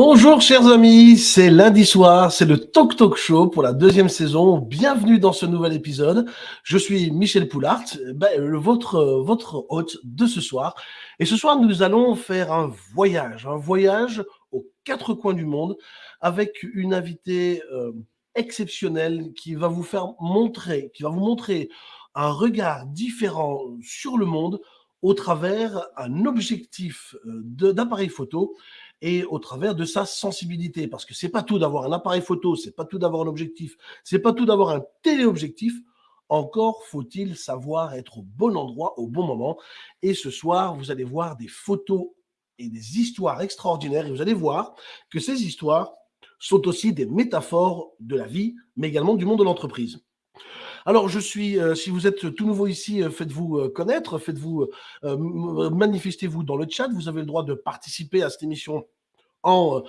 Bonjour chers amis, c'est lundi soir, c'est le Talk Talk Show pour la deuxième saison. Bienvenue dans ce nouvel épisode. Je suis Michel Poulart, ben, votre, votre hôte de ce soir. Et ce soir, nous allons faire un voyage, un voyage aux quatre coins du monde avec une invitée euh, exceptionnelle qui va vous faire montrer, qui va vous montrer un regard différent sur le monde au travers un objectif euh, d'appareil photo et au travers de sa sensibilité. Parce que c'est pas tout d'avoir un appareil photo, c'est pas tout d'avoir un objectif, c'est pas tout d'avoir un téléobjectif. Encore faut-il savoir être au bon endroit, au bon moment. Et ce soir, vous allez voir des photos et des histoires extraordinaires. Et vous allez voir que ces histoires sont aussi des métaphores de la vie, mais également du monde de l'entreprise. Alors, je suis, euh, si vous êtes tout nouveau ici, euh, faites-vous euh, connaître, faites-vous, manifestez-vous dans le chat. Vous avez le droit de participer à cette émission en,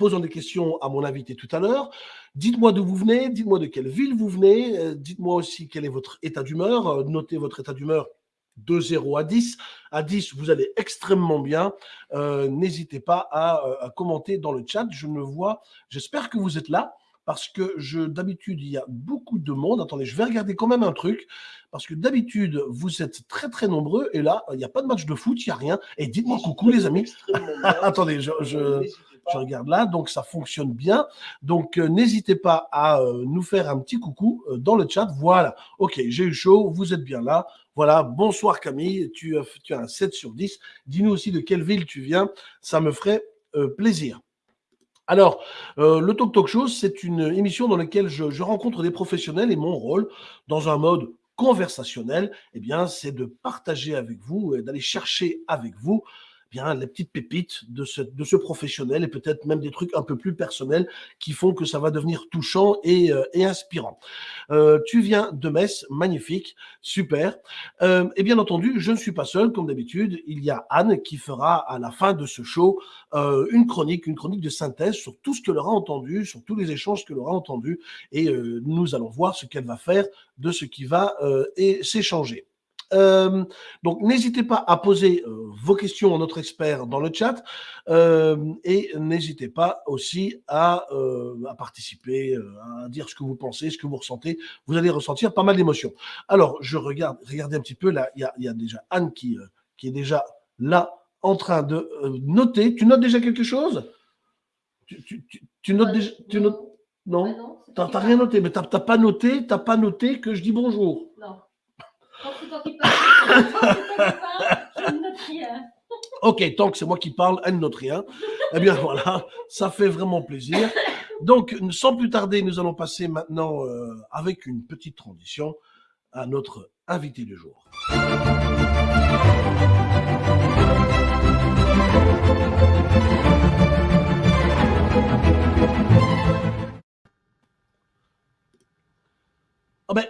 posant des questions à mon invité tout à l'heure. Dites-moi d'où vous venez, dites-moi de quelle ville vous venez, dites-moi aussi quel est votre état d'humeur, notez votre état d'humeur de 0 à 10. À 10, vous allez extrêmement bien. N'hésitez pas à, à, commenter dans le chat. Je ne vois, j'espère que vous êtes là parce que je d'habitude, il y a beaucoup de monde. Attendez, je vais regarder quand même un truc, parce que d'habitude, vous êtes très très nombreux, et là, il n'y a pas de match de foot, il n'y a rien. Et dites-moi coucou les amis. Attendez, je, je, regarde là, donc ça fonctionne bien. Donc euh, n'hésitez pas à euh, nous faire un petit coucou euh, dans le chat. Voilà, ok, j'ai eu chaud, vous êtes bien là. Voilà, bonsoir Camille, tu, tu as un 7 sur 10. Dis-nous aussi de quelle ville tu viens, ça me ferait plaisir. Alors, euh, le Talk Talk Show, c'est une émission dans laquelle je, rencontre des professionnels et mon rôle, dans un mode conversationnel, eh bien, c'est de partager avec vous et d'aller chercher avec vous bien les petites pépites de ce, professionnel et peut-être même des trucs un peu plus personnels qui font que ça va devenir touchant et, euh, inspirant. Euh, tu viens de Metz, magnifique, super. Euh, et bien entendu, je ne suis pas seul, comme d'habitude. Il y a Anne qui fera à la fin de ce show euh, une chronique, une chronique de synthèse sur tout ce qu'elle aura entendu, sur tous les échanges qu'elle aura entendus. Et nous allons voir ce qu'elle va faire de ce qui va s'échanger. Euh, donc, n'hésitez pas à poser euh, vos questions à notre expert dans le chat euh, et n'hésitez pas aussi à, à, participer, à dire ce que vous pensez, ce que vous ressentez. Vous allez ressentir pas mal d'émotions. Alors, je regarde, regardez un petit peu, là, il y a, y a, déjà Anne qui, qui est déjà là en train de noter. Tu notes déjà quelque chose? Tu, tu, tu, notes déjà tu notes, Non, tu n'as rien noté, mais tu n'as pas noté, tu pas noté que je dis bonjour. Ok, tant que c'est moi qui parle, elle note rien. Eh bien voilà, ça fait vraiment plaisir. Donc, sans plus tarder, nous allons passer maintenant, euh, avec une petite transition, à notre invité du jour. Oh ben,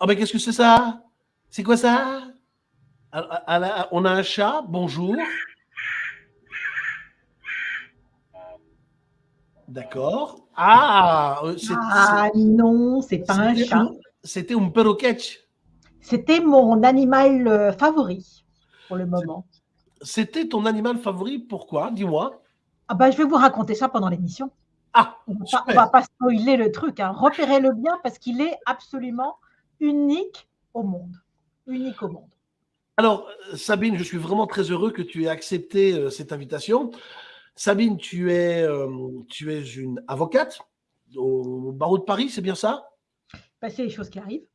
oh ben qu'est-ce que c'est ça? C'est quoi ça? On a un chat, bonjour. D'accord. Ah, euh, ah non, c'est pas un chat. C'était un perroquet. C'était mon animal euh, favori pour le moment. C'était ton animal favori, pourquoi? Dis-moi. Ah bah, je vais vous raconter ça pendant l'émission. Ah, on ne va pas spoiler le truc. Hein. Repérez-le bien parce qu'il est absolument unique au monde unique au monde. Alors, Sabine, je suis vraiment très heureux que tu aies accepté euh, cette invitation. Sabine, tu es, euh, tu es une avocate au barreau de Paris, c'est bien ça? Bah, C'est des choses qui arrivent.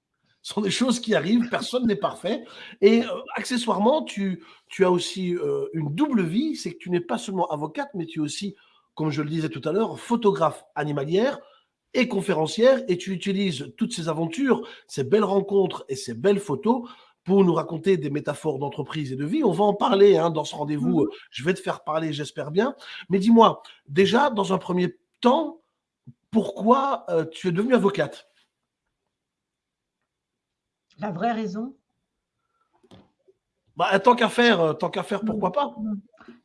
Ce sont des choses qui arrivent, personne n'est parfait. Et euh, accessoirement, tu, tu as aussi une double vie, c'est que tu n'es pas seulement avocate, mais tu es aussi, comme je le disais tout à l'heure, photographe animalière, et conférencière et tu utilises toutes ces aventures, ces belles rencontres et ces belles photos pour nous raconter des métaphores d'entreprise et de vie. On va en parler hein, dans ce rendez-vous. Mmh Je vais te faire parler, j'espère bien. Mais dis-moi, déjà, dans un premier temps, pourquoi euh, tu es devenue avocate? La vraie raison? Bah, Tant qu'à faire, euh, tant qu'à faire, pourquoi pas mmh.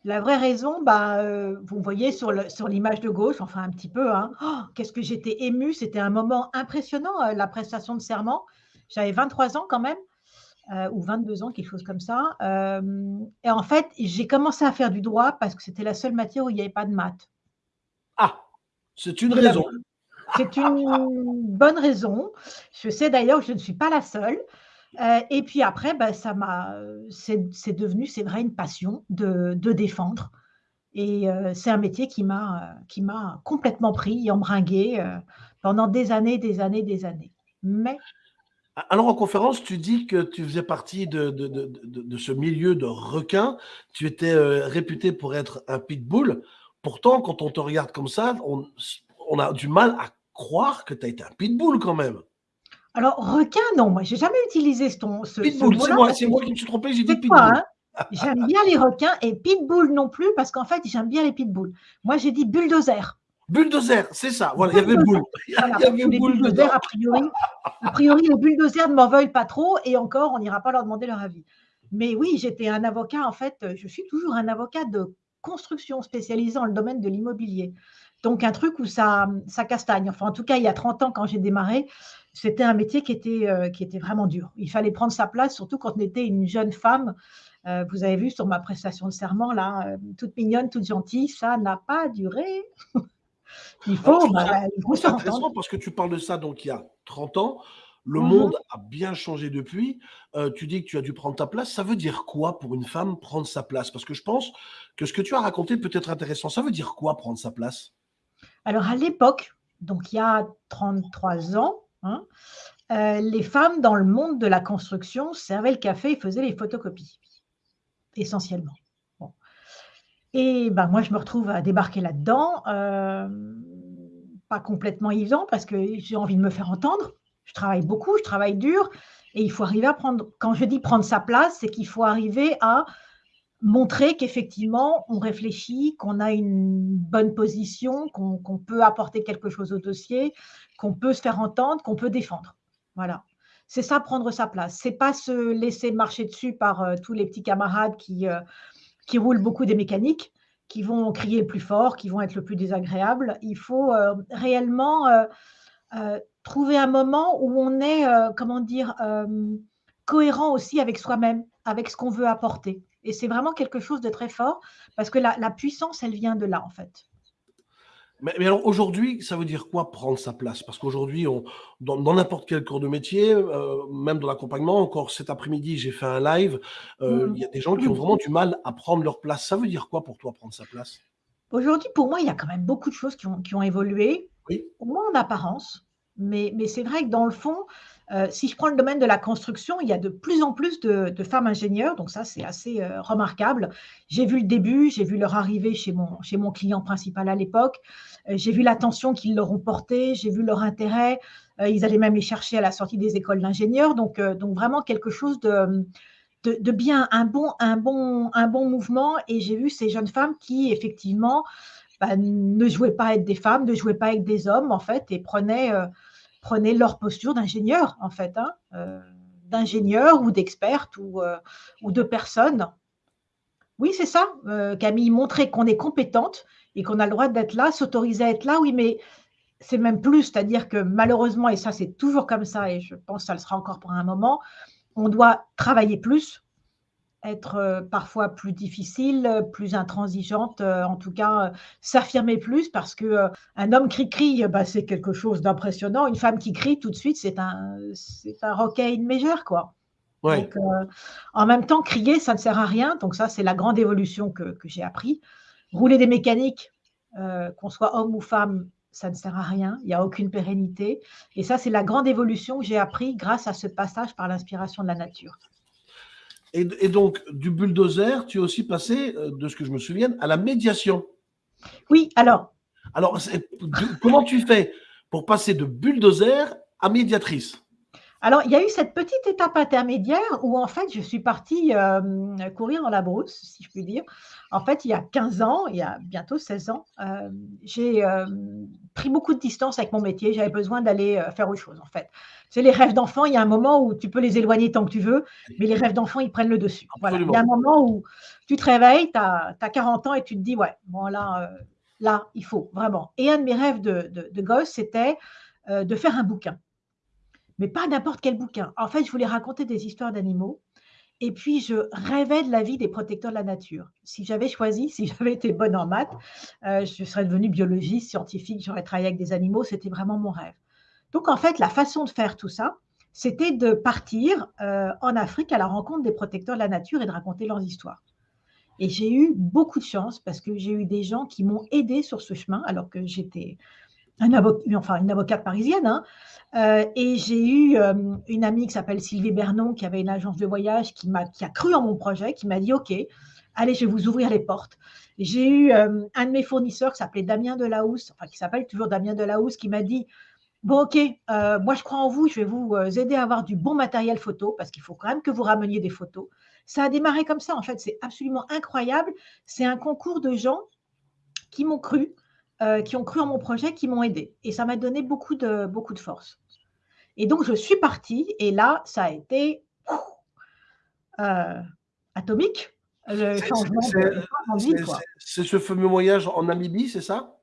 La vraie raison, bah, euh, vous voyez sur l'image de gauche, enfin un petit peu, hein, oh, qu'est-ce que j'étais émue, c'était un moment impressionnant, euh, la prestation de serment. J'avais 23 ans quand même. euh, ou 22 ans, quelque chose comme ça. Et en fait, j'ai commencé à faire du droit parce que c'était la seule matière où il n'y avait pas de maths. Ah, c'est une raison. C'est une bonne raison. Je sais d'ailleurs que je ne suis pas la seule. Euh, et puis après, ben, ça m'a, c'est devenu, c'est vrai, une passion de, défendre. Et c'est un métier qui m'a, qui m'a complètement pris, embringué pendant des années, des années, des années. Mais alors en conférence, tu dis que tu faisais partie de, ce milieu de requins. Tu étais euh, réputé pour être un pitbull. Pourtant, quand on te regarde comme ça, on, a du mal à croire que tu as été un pitbull quand même. Alors, requin, non, moi, j'ai jamais utilisé ce, ce Pitbull, c'est moi, moi, qui me suis trompé, j'ai dit pitbull. Hein j'aime bien les requins et pitbull non plus, parce qu'en fait, j'aime bien les pitbulls. Moi, j'ai dit bulldozer. Bulldozer, c'est ça. Voilà, il y avait boule. Il y avait les bulldozers, a priori, a priori, les bulldozers ne m'en veulent pas trop et encore, on n'ira pas leur demander leur avis. Mais oui, j'étais un avocat, en fait, je suis toujours un avocat de construction spécialisé dans le domaine de l'immobilier. Donc, un truc où ça, ça castagne. Enfin, en tout cas, il y a 30 ans, quand j'ai démarré, c'était un métier qui était, euh, qui était vraiment dur. Il fallait prendre sa place, surtout quand on était une jeune femme. Euh, vous avez vu sur ma prestation de serment, là, euh, toute mignonne, toute gentille, ça n'a pas duré. Il faut, bah, c'est intéressant parce que tu parles de ça donc il y a 30 ans. Le mmh monde a bien changé depuis. Euh, tu dis que tu as dû prendre ta place. Ça veut dire quoi pour une femme prendre sa place? Parce que je pense que ce que tu as raconté peut être intéressant. Ça veut dire quoi prendre sa place? Alors à l'époque, donc il y a 33 ans, hein, euh, les femmes dans le monde de la construction servaient le café et faisaient les photocopies, essentiellement. Et ben, moi, je me retrouve à débarquer là-dedans, euh, pas complètement évident parce que j'ai envie de me faire entendre. Je travaille beaucoup, je travaille dur, et il faut arriver à prendre, quand je dis prendre sa place, c'est qu'il faut arriver à montrer qu'effectivement, on réfléchit, qu'on a une bonne position, qu'on peut apporter quelque chose au dossier, qu'on peut se faire entendre, qu'on peut défendre. Voilà. C'est ça, prendre sa place. C'est pas se laisser marcher dessus par euh, tous les petits camarades qui, euh, qui roulent beaucoup des mécaniques, qui vont crier le plus fort, qui vont être le plus désagréable. Il faut euh, réellement trouver un moment où on est, comment dire, cohérent aussi avec soi-même, avec ce qu'on veut apporter. Et c'est vraiment quelque chose de très fort parce que la puissance, elle vient de là, en fait. Mais, alors aujourd'hui, ça veut dire quoi prendre sa place? Parce qu'aujourd'hui, dans n'importe quel cours de métier, euh, même dans l'accompagnement, encore cet après-midi, j'ai fait un live, euh, mmh. il y a des gens qui ont vraiment du mal à prendre leur place. Ça veut dire quoi pour toi prendre sa place? Aujourd'hui, pour moi, il y a quand même beaucoup de choses qui ont, qui ont évolué, oui. au moins en apparence. Mais, mais c'est vrai que dans le fond, euh, si je prends le domaine de la construction, il y a de plus en plus de, femmes ingénieurs, donc ça c'est assez euh, remarquable. J'ai vu le début, j'ai vu leur arrivée chez mon, client principal à l'époque, euh, j'ai vu l'attention qu'ils leur ont portée, j'ai vu leur intérêt, ils allaient même les chercher à la sortie des écoles d'ingénieurs, donc, vraiment quelque chose de, de, bien, un bon, un, bon, un bon mouvement, et j'ai vu ces jeunes femmes qui effectivement bah, ne jouaient pas à être des femmes, ne jouaient pas avec des hommes en fait, et prenaient prenaient leur posture d'ingénieur, en fait, hein, euh, d'ingénieur ou d'experte ou, euh, ou de personne. Oui, c'est ça, euh, Camille, montrer qu'on est compétente et qu'on a le droit d'être là, s'autoriser à être là, oui, mais c'est même plus, c'est-à-dire que malheureusement, et ça c'est toujours comme ça, et je pense que ça le sera encore pour un moment, on doit travailler plus, être euh, parfois plus difficile, plus intransigeante, euh, en tout cas euh, s'affirmer plus parce que un homme qui crie, bah, c'est quelque chose d'impressionnant. Une femme qui crie tout de suite, c'est un c'est un roquet une mégère quoi. Donc, en même temps, crier, ça ne sert à rien. Donc ça, c'est la grande évolution que, que j'ai appris. Rouler des mécaniques, qu'on soit homme ou femme, ça ne sert à rien. Il n'y a aucune pérennité. Et ça, c'est la grande évolution que j'ai appris grâce à ce passage par l'inspiration de la nature. Et, donc, du bulldozer, tu es aussi passé, euh, de ce que je me souviens, à la médiation. Oui, alors. Alors, comment tu fais pour passer de bulldozer à médiatrice? Alors, il y a eu cette petite étape intermédiaire où, en fait, je suis partie euh, courir dans la brousse, si je puis dire. En fait, il y a 15 ans, il y a bientôt 16 ans, euh, j'ai euh, pris beaucoup de distance avec mon métier. J'avais besoin d'aller faire autre chose, en fait. C'est les rêves d'enfant, il y a un moment où tu peux les éloigner tant que tu veux, mais les rêves d'enfant, ils prennent le dessus. Voilà. Il y a un moment où tu te réveilles, tu as, 40 ans et tu te dis, ouais, bon, là, là, il faut, vraiment. Et un de mes rêves de gosse, c'était de faire un bouquin mais pas n'importe quel bouquin. En fait, je voulais raconter des histoires d'animaux. Et puis, je rêvais de la vie des protecteurs de la nature. Si j'avais choisi, si j'avais été bonne en maths, euh, je serais devenue biologiste, scientifique, j'aurais travaillé avec des animaux. C'était vraiment mon rêve. Donc, en fait, la façon de faire tout ça, c'était de partir euh, en Afrique à la rencontre des protecteurs de la nature et de raconter leurs histoires. Et j'ai eu beaucoup de chance parce que j'ai eu des gens qui m'ont aidé sur ce chemin alors que j'étais une avocate parisienne. Hein. Euh, et j'ai eu euh, une amie qui s'appelle Sylvie Bernon qui avait une agence de voyage qui, a, cru en mon projet, qui m'a dit OK, allez, je vais vous ouvrir les portes. J'ai eu un de mes fournisseurs qui s'appelait Damien Delahousse, enfin qui s'appelle toujours Damien Delahousse, qui m'a dit Bon, ok, euh, moi je crois en vous, je vais vous euh, aider à avoir du bon matériel photo parce qu'il faut quand même que vous rameniez des photos. Ça a démarré comme ça, en fait, c'est absolument incroyable. C'est un concours de gens qui m'ont cru, euh, qui ont cru en mon projet, qui m'ont aidé. Et ça m'a donné beaucoup de, beaucoup de force. Et donc, je suis partie et là, ça a été atomique. C'est ce fameux voyage en Namibie, c'est ça?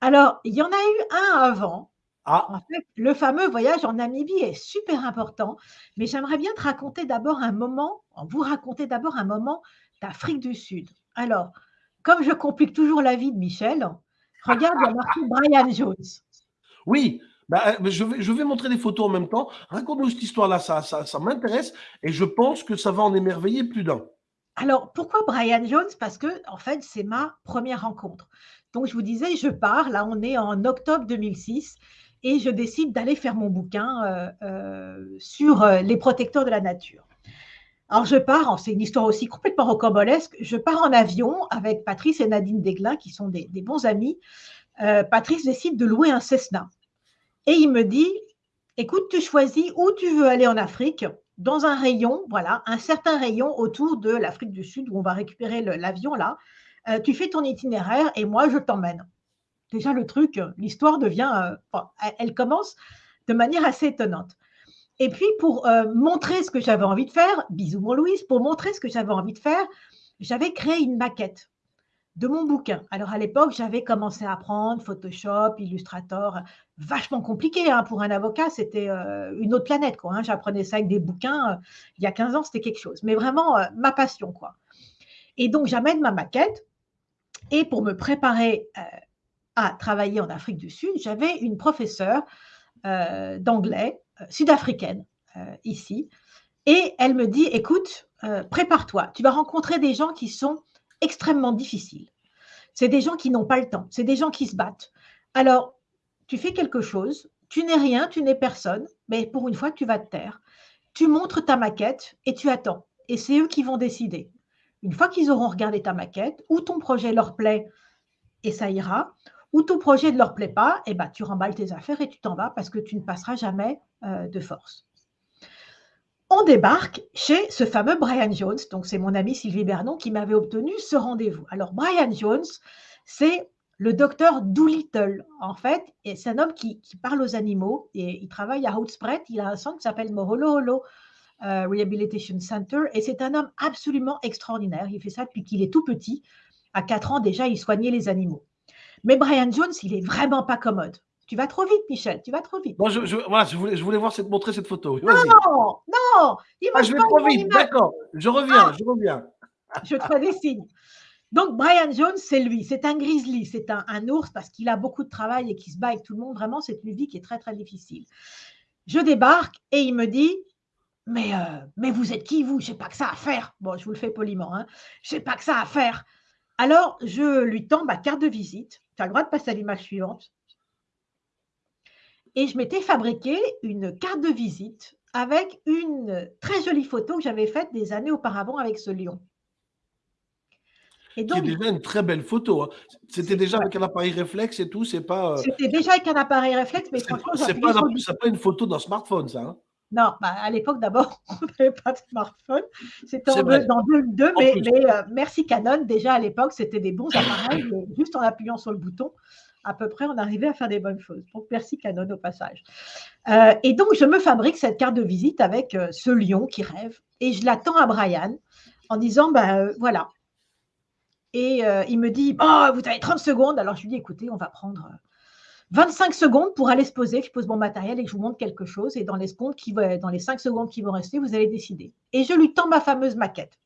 Alors, il y en a eu un avant ah. En fait, le fameux voyage en Namibie est super important, mais j'aimerais bien te raconter d'abord un moment, vous raconter d'abord un moment d'Afrique du Sud. Alors, comme je complique toujours la vie de Michel, regarde, il y a marqué Brian Jones. Oui, bah, euh, je, vais, je, vais, montrer des photos en même temps. Raconte-nous cette histoire-là, ça, ça, ça m'intéresse et je pense que ça va en émerveiller plus d'un. Alors, pourquoi Brian Jones? Parce que, en fait, c'est ma première rencontre. Donc, je vous disais, je pars, là, on est en octobre 2006 et je décide d'aller faire mon bouquin euh, euh, sur les protecteurs de la nature. Alors je pars, c'est une histoire aussi complètement rocambolesque, je pars en avion avec Patrice et Nadine Desglin qui sont des, bons amis. Patrice décide de louer un Cessna et il me dit, écoute, tu choisis où tu veux aller en Afrique, dans un rayon, voilà, un certain rayon autour de l'Afrique du Sud où on va récupérer l'avion là. tu fais ton itinéraire et moi je t'emmène déjà le truc, l'histoire devient, euh, elle commence de manière assez étonnante. Et puis pour euh, montrer ce que j'avais envie de faire, bisous mon Louise, pour montrer ce que j'avais envie de faire, j'avais créé une maquette de mon bouquin. Alors à l'époque, j'avais commencé à apprendre Photoshop, Illustrator, vachement compliqué hein, pour un avocat, c'était euh, une autre planète quoi. Hein. J'apprenais ça avec des bouquins. il y a 15 ans, c'était quelque chose, mais vraiment ma passion quoi. Et donc j'amène ma maquette et pour me préparer à travailler en Afrique du Sud, j'avais une professeure euh, d'anglais euh, sud-africaine euh, ici. Et elle me dit, écoute, prépare-toi, tu vas rencontrer des gens qui sont extrêmement difficiles. C'est des gens qui n'ont pas le temps, c'est des gens qui se battent. Alors, tu fais quelque chose, tu n'es rien, tu n'es personne, mais pour une fois, tu vas te taire. Tu montres ta maquette et tu attends. Et c'est eux qui vont décider. Une fois qu'ils auront regardé ta maquette, ou ton projet leur plaît et ça ira, ou ton projet ne leur plaît pas, et eh ben, tu remballes tes affaires et tu t'en vas parce que tu ne passeras jamais euh, de force. On débarque chez ce fameux Brian Jones, donc c'est mon ami Sylvie Bernon qui m'avait obtenu ce rendez-vous. Alors Brian Jones, c'est le docteur Doolittle, en fait, et c'est un homme qui, parle aux animaux et il travaille à Outspread. Il a un centre qui s'appelle Moholoholo euh, Rehabilitation Center et c'est un homme absolument extraordinaire. Il fait ça depuis qu'il est tout petit. À 4 ans déjà, il soignait les animaux. Mais Brian Jones, il est vraiment pas commode. Tu vas trop vite, Michel, tu vas trop vite. Moi, je, voilà, je, voulais, je voulais voir cette, montrer cette photo. Non, non, il ah, je vais trop vite, d'accord. Je reviens, ah. je reviens. Je te fais des signes. Donc, Brian Jones, c'est lui. C'est un grizzly, c'est un, un, ours parce qu'il a beaucoup de travail et qu'il se bat avec tout le monde. Vraiment, c'est une vie qui est très, très difficile. Je débarque et il me dit mais, euh, mais vous êtes qui, vous? Je n'ai pas que ça à faire. Bon, je vous le fais poliment. Hein. Je n'ai pas que ça à faire. Alors, je lui tends ma carte de visite. Tu as le droit de passer à l'image suivante. Et je m'étais fabriqué une carte de visite avec une très jolie photo que j'avais faite des années auparavant avec ce lion. Et donc, c'est déjà une très belle photo. Hein. C'était déjà avec un appareil réflexe et tout, c'est pas. Euh, C'était déjà avec un appareil réflexe, mais franchement, c'est pas, pas, une photo d'un smartphone, ça. Hein. Non, bah, à l'époque, d'abord, on n'avait pas de smartphone. C'était en dans deux, deux mais, euh, merci Canon. Déjà, à l'époque, c'était des bons appareils. juste en appuyant sur le bouton, à peu près, on arrivait à faire des bonnes choses. Donc, merci Canon au passage. Euh, et donc, je me fabrique cette carte de visite avec euh, ce lion qui rêve. Et je l'attends à Brian en disant, ben voilà. Et il me dit, oh, vous avez 30 secondes. Alors, je lui dis, écoutez, on va prendre 25 secondes pour aller se poser, je pose mon matériel et je vous montre quelque chose. Et dans les, secondes dans les 5 secondes qui vont rester, vous allez décider. Et je lui tends ma fameuse maquette.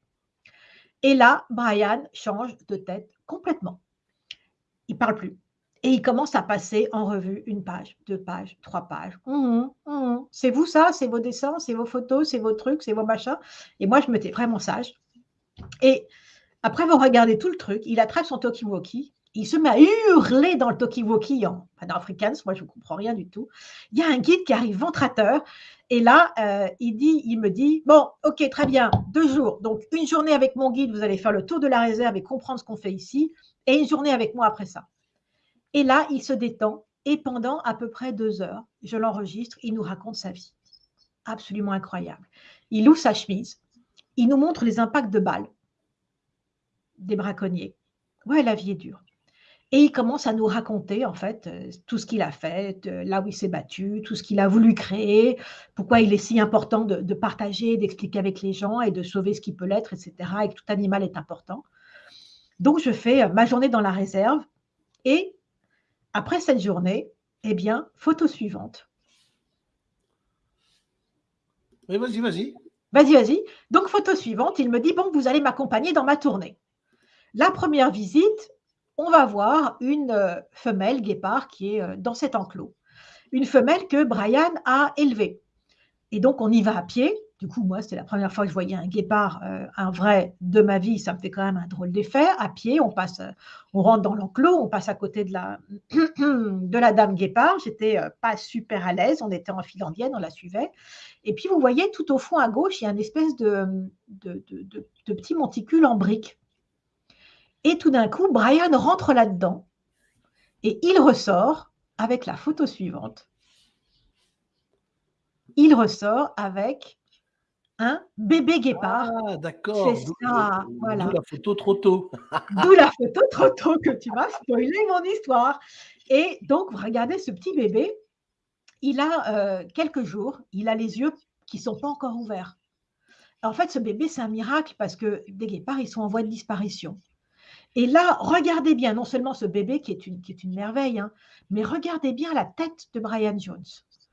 Et là, Brian change de tête complètement. Il parle plus. Et il commence à passer en revue une page, deux pages, trois pages. Hum, hum, hum. C'est vous ça? C'est vos dessins? C'est vos photos? C'est vos trucs? C'est vos machins? Et moi, je me tais vraiment sage. Et après vous regardez tout le truc, il attrape son talkie-walkie, il se met à hurler dans le talkie-walkie en, afrikaans, moi je ne comprends rien du tout. Il y a un guide qui arrive ventrateur, et là, euh, il, il me dit, bon, ok, très bien, deux jours. Donc, une journée avec mon guide, vous allez faire le tour de la réserve et comprendre ce qu'on fait ici, et une journée avec moi après ça. Et là, il se détend et pendant à peu près deux heures, je l'enregistre, il nous raconte sa vie. Absolument incroyable. Il ouvre sa chemise, il nous montre les impacts de balles des braconniers. Ouais, la vie est dure. Et il commence à nous raconter, en fait, euh, tout ce qu'il a fait, euh, là où il s'est battu, tout ce qu'il a voulu créer, pourquoi il est si important de, de partager, d'expliquer avec les gens et de sauver ce qui peut l'être, etc., et que tout animal est important. Donc, je fais euh, ma journée dans la réserve et après cette journée, eh bien, photo suivante. Oui, vas-y, vas-y. Vas-y, vas-y. Donc, photo suivante, il me dit, bon, vous allez m'accompagner dans ma tournée. La première visite, on va voir une euh, femelle guépard qui est euh, dans cet enclos. Une femelle que Brian a élevée. Et donc, on y va à pied. Du coup, moi, c'était la première fois que je voyais un guépard, euh, un vrai de ma vie. Ça me fait quand même un drôle d'effet. À pied, on passe, on rentre dans l'enclos, on passe à côté de la, de la dame guépard. J'étais pas super à l'aise. On était en file indienne, on la suivait. Et puis, vous voyez, tout au fond à gauche, il y a une espèce de, de, de petit monticule en briques. Et tout d'un coup, Brian rentre là-dedans et il ressort avec la photo suivante. Il ressort avec un bébé guépard. Ah, d'accord. C'est ça, voilà. D'où la photo trop tôt. D'où la photo trop tôt que tu m'as spoilé mon histoire. Et donc, regardez ce petit bébé. Il a euh, quelques jours, il a les yeux qui ne sont pas encore ouverts. En fait, ce bébé, c'est un miracle parce que des guépards, ils sont en voie de disparition. Et là, regardez bien, non seulement ce bébé qui est une, qui est une merveille, hein, mais regardez bien la tête de Brian Jones.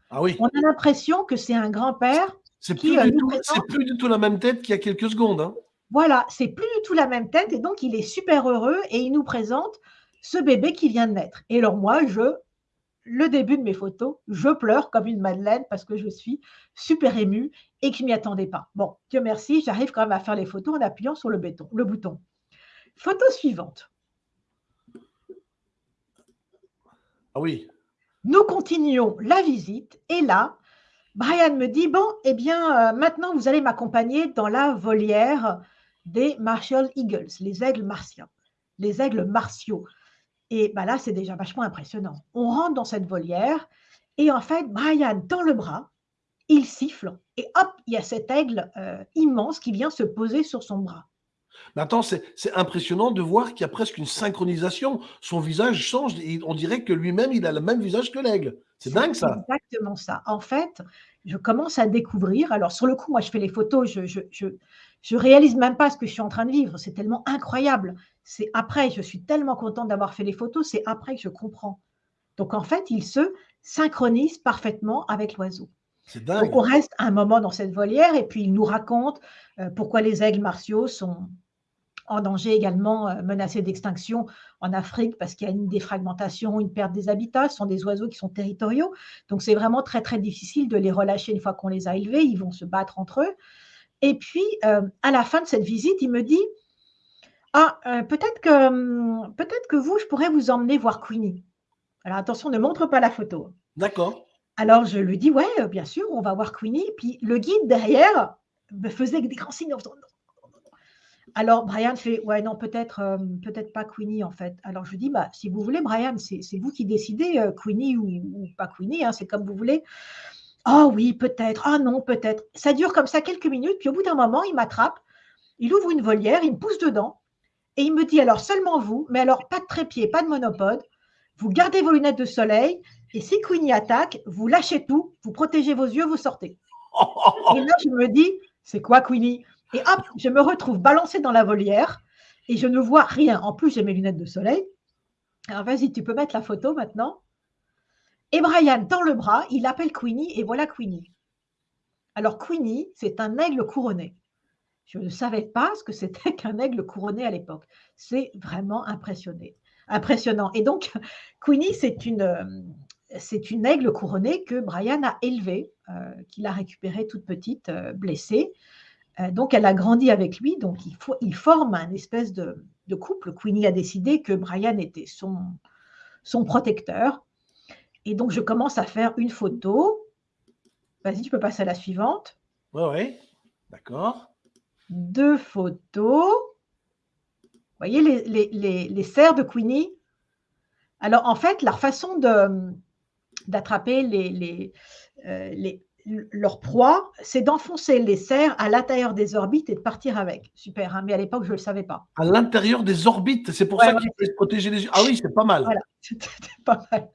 Ah oui. On a l'impression que c'est un grand-père c'est plus, euh, plus, du tout la même tête qu'il y a quelques secondes. Hein. Voilà, c'est plus du tout la même tête et donc il est super heureux et il nous présente ce bébé qui vient de naître. Et alors moi, je, le début de mes photos, je pleure comme une madeleine parce que je suis super émue et que je ne m'y attendais pas. Bon, Dieu merci, j'arrive quand même à faire les photos en appuyant sur le, béton, le bouton. Photo suivante. Ah oui. Nous continuons la visite et là, Brian me dit, bon, eh bien, euh, maintenant, vous allez m'accompagner dans la volière des Martial Eagles, les aigles martiens, les aigles martiaux. Et bah là, c'est déjà vachement impressionnant. On rentre dans cette volière et en fait, Brian tend le bras, il siffle et hop, il y a cet aigle euh, immense qui vient se poser sur son bras. Maintenant, c'est impressionnant de voir qu'il y a presque une synchronisation. Son visage change et on dirait que lui-même, il a le même visage que l'aigle. C'est dingue ça. Exactement ça. En fait, je commence à découvrir. Alors, sur le coup, moi, je fais les photos, je, je, je, réalise même pas ce que je suis en train de vivre. C'est tellement incroyable. C'est après, je suis tellement contente d'avoir fait les photos, c'est après que je comprends. Donc, en fait, il se synchronise parfaitement avec l'oiseau. Donc, on reste un moment dans cette volière et puis il nous raconte euh, pourquoi les aigles martiaux sont, en danger également, euh, menacés d'extinction en Afrique parce qu'il y a une défragmentation, une perte des habitats. Ce sont des oiseaux qui sont territoriaux. Donc, c'est vraiment très, très difficile de les relâcher une fois qu'on les a élevés. Ils vont se battre entre eux. Et puis, euh, à la fin de cette visite, il me dit Ah, euh, peut-être que, hum, peut que vous, je pourrais vous emmener voir Queenie. Alors, attention, ne montre pas la photo. D'accord. Alors, je lui dis Ouais, bien sûr, on va voir Queenie. Puis, le guide derrière me faisait des grands signes en faisant alors, Brian fait, ouais, non, peut-être euh, peut-être pas Queenie, en fait. Alors, je dis, bah, si vous voulez, Brian, c'est vous qui décidez, euh, Queenie ou, pas Queenie, hein, c'est comme vous voulez. Oh oui, peut-être. Ah non, peut-être. Ça dure comme ça quelques minutes, puis au bout d'un moment, il m'attrape, il ouvre une volière, il me pousse dedans, et il me dit, alors seulement vous, mais alors pas de trépied, pas de monopode, vous gardez vos lunettes de soleil, et si Queenie attaque, vous lâchez tout, vous protégez vos yeux, vous sortez. Et là, je me dis, c'est quoi Queenie? Et hop, je me retrouve balancée dans la volière et je ne vois rien. En plus, j'ai mes lunettes de soleil. Alors, vas-y, tu peux mettre la photo maintenant. Et Brian tend le bras, il appelle Queenie et voilà Queenie. Alors Queenie, c'est un aigle couronné. Je ne savais pas ce que c'était qu'un aigle couronné à l'époque. C'est vraiment impressionné, impressionnant. Et donc, Queenie, c'est une, une aigle couronnée que Brian a élevée, euh, qu'il a récupérée toute petite, euh, blessée. Euh, donc, elle a grandi avec lui. Donc, il, faut, il forme un espèce de, couple. Queenie a décidé que Brian était son, son protecteur. Et donc, je commence à faire une photo. Vas-y, tu peux passer à la suivante. Oui, oui. D'accord. Deux photos. Vous voyez les, les, les, serres de Queenie Alors, en fait, leur façon d'attraper les, les, leur proie, c'est d'enfoncer les serres à l'intérieur des orbites et de partir avec. Super, hein, mais à l'époque, je ne le savais pas. À l'intérieur des orbites, c'est pour ça qu'il faut protéger les yeux. Ah oui, c'est pas mal. Voilà, c'était pas mal.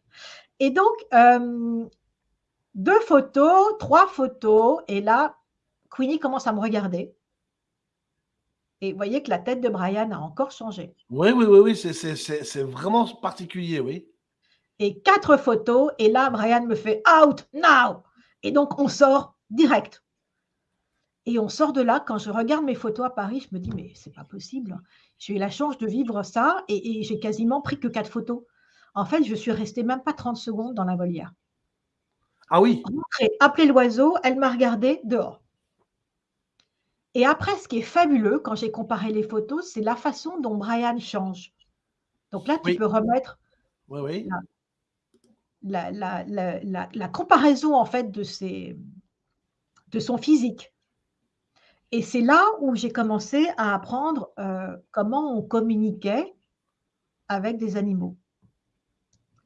Et donc, euh, deux photos, trois photos, et là, Queenie commence à me regarder. Et vous voyez que la tête de Brian a encore changé. Oui, oui, oui, oui c'est vraiment particulier, oui. Et quatre photos, et là, Brian me fait out now. Et donc, on sort direct. Et on sort de là. Quand je regarde mes photos à Paris, je me dis, mais c'est pas possible. J'ai eu la chance de vivre ça et, j'ai quasiment pris que quatre photos. En fait, je suis restée même pas 30 secondes dans la volière. Ah oui. J'ai appelé l'oiseau, elle m'a regardé dehors. Et après, ce qui est fabuleux, quand j'ai comparé les photos, c'est la façon dont Brian change. Donc là, tu peux remettre oui, oui la, comparaison en fait de, ses, de son physique. Et c'est là où j'ai commencé à apprendre euh, comment on communiquait avec des animaux.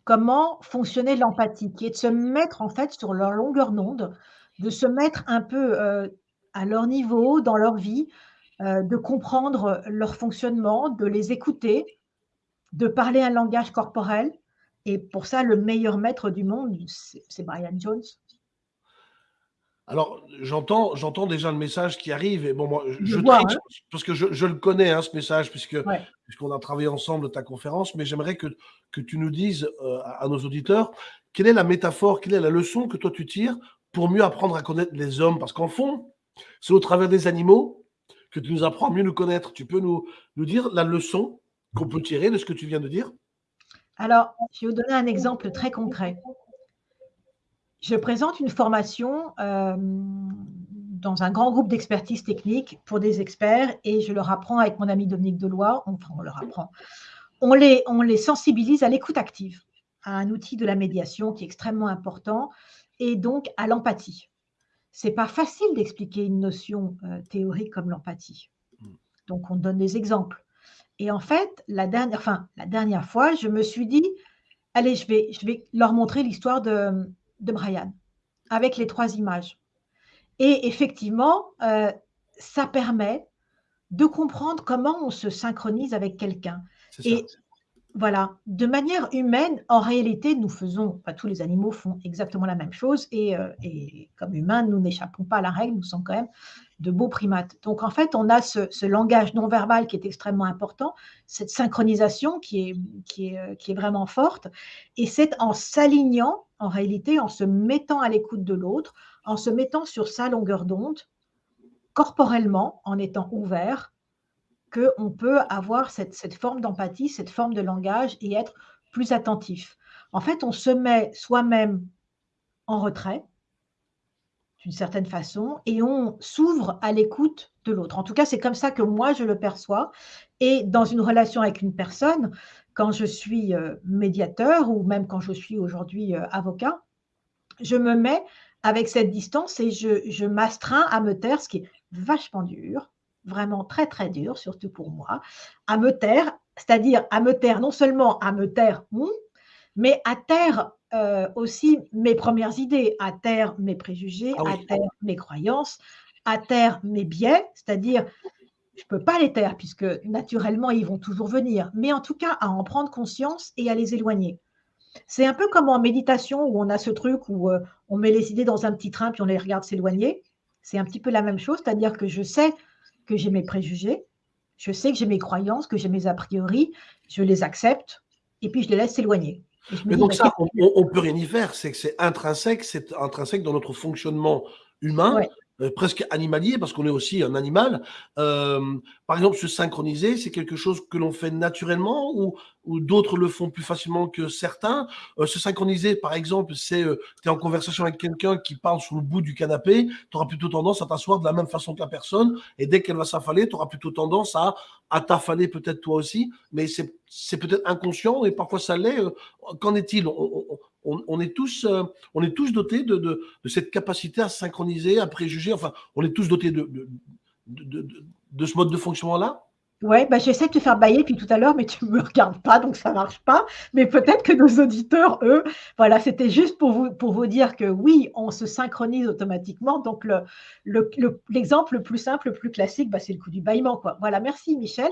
Comment fonctionnait l'empathie, qui est de se mettre en fait sur leur longueur d'onde, de se mettre un peu euh, à leur niveau, dans leur vie, euh, de comprendre leur fonctionnement, de les écouter, de parler un langage corporel, et pour ça, le meilleur maître du monde, c'est Brian Jones. Alors, j'entends, j'entends déjà le message qui arrive. Et bon, moi, je, hein. parce que je, le connais, hein, ce message, puisque puisqu'on a travaillé ensemble ta conférence. Mais j'aimerais que, que tu nous dises euh, à, nos auditeurs quelle est la métaphore, quelle est la leçon que toi tu tires pour mieux apprendre à connaître les hommes? Parce qu'en fond, c'est au travers des animaux que tu nous apprends à mieux nous connaître. Tu peux nous, nous dire la leçon qu'on peut tirer de ce que tu viens de dire? Alors, je vais vous donner un exemple très concret. Je présente une formation euh, dans un grand groupe d'expertise technique pour des experts et je leur apprends avec mon ami Dominique enfin on leur apprend, on les, on les sensibilise à l'écoute active, à un outil de la médiation qui est extrêmement important et donc à l'empathie. Ce n'est pas facile d'expliquer une notion euh, théorique comme l'empathie. Hmm. Donc on donne des exemples. Et en fait, la dernière, enfin, la dernière fois, je me suis dit, allez, je vais, je vais leur montrer l'histoire de, de, Brian avec les trois images. Et effectivement, euh, ça permet de comprendre comment on se synchronise avec quelqu'un. Et voilà, de manière humaine, en réalité, nous faisons, tous les animaux font exactement la même chose et, euh, et comme humains, nous n'échappons pas à la règle, nous sommes quand même de beaux primates. Donc en fait, on a ce, langage non verbal qui est extrêmement important, cette synchronisation qui est, qui est, euh, qui est vraiment forte, et c'est en s'alignant, en réalité, en se mettant à l'écoute de l'autre, en se mettant sur sa longueur d'onde, corporellement, en étant ouvert, qu'on peut avoir cette, cette forme d'empathie, cette forme de langage et être plus attentif. En fait, on se met soi-même en retrait, d'une certaine façon, et on s'ouvre à l'écoute de l'autre. En tout cas, c'est comme ça que moi, je le perçois. Et dans une relation avec une personne, quand je suis euh, médiateur ou même quand je suis aujourd'hui euh, avocat, je me mets avec cette distance et je, je m'astreins à me taire, ce qui est vachement dur, vraiment très très dur, surtout pour moi, à me taire, c'est-à-dire à me taire, non seulement à me taire, mais à taire euh, aussi mes premières idées, à terre mes préjugés, ah à terre mes croyances, à terre mes biais, c'est-à-dire je ne peux pas les taire puisque naturellement ils vont toujours venir, mais en tout cas à en prendre conscience et à les éloigner. C'est un peu comme en méditation où on a ce truc où euh, on met les idées dans un petit train puis on les regarde s'éloigner. C'est un petit peu la même chose, c'est-à-dire que je sais que j'ai mes préjugés, je sais que j'ai mes croyances, que j'ai mes a priori, je les accepte et puis je les laisse s'éloigner. Mais donc ça, on, ne peut rien y faire. C'est que c'est intrinsèque, c'est intrinsèque dans notre fonctionnement humain. Euh, presque animalier, parce qu'on est aussi un animal. Euh, par exemple, se synchroniser, c'est quelque chose que l'on fait naturellement ou, ou d'autres le font plus facilement que certains. Euh, se synchroniser, par exemple, c'est tu es en conversation avec quelqu'un qui parle sur le bout du canapé, tu auras plutôt tendance à t'asseoir de la même façon que la personne, et dès qu'elle va s'affaler, tu auras plutôt tendance à, à t'affaler peut-être toi aussi, mais c'est peut-être inconscient et parfois ça l'est. Qu'en est-il? On, est tous, euh, on est tous dotés de, cette capacité à synchroniser, à préjuger. Enfin, on est tous dotés de, de, ce mode de fonctionnement-là? Oui, bah, j'essaie de te faire bailler depuis tout à l'heure, mais tu ne me regardes pas, donc ça ne marche pas. Mais peut-être que nos auditeurs, eux, voilà, c'était juste pour vous, pour vous dire que oui, on se synchronise automatiquement. Donc, l'exemple le, le, plus simple, le plus classique, bah, c'est le coup du bâillement. Quoi. Voilà, merci Michel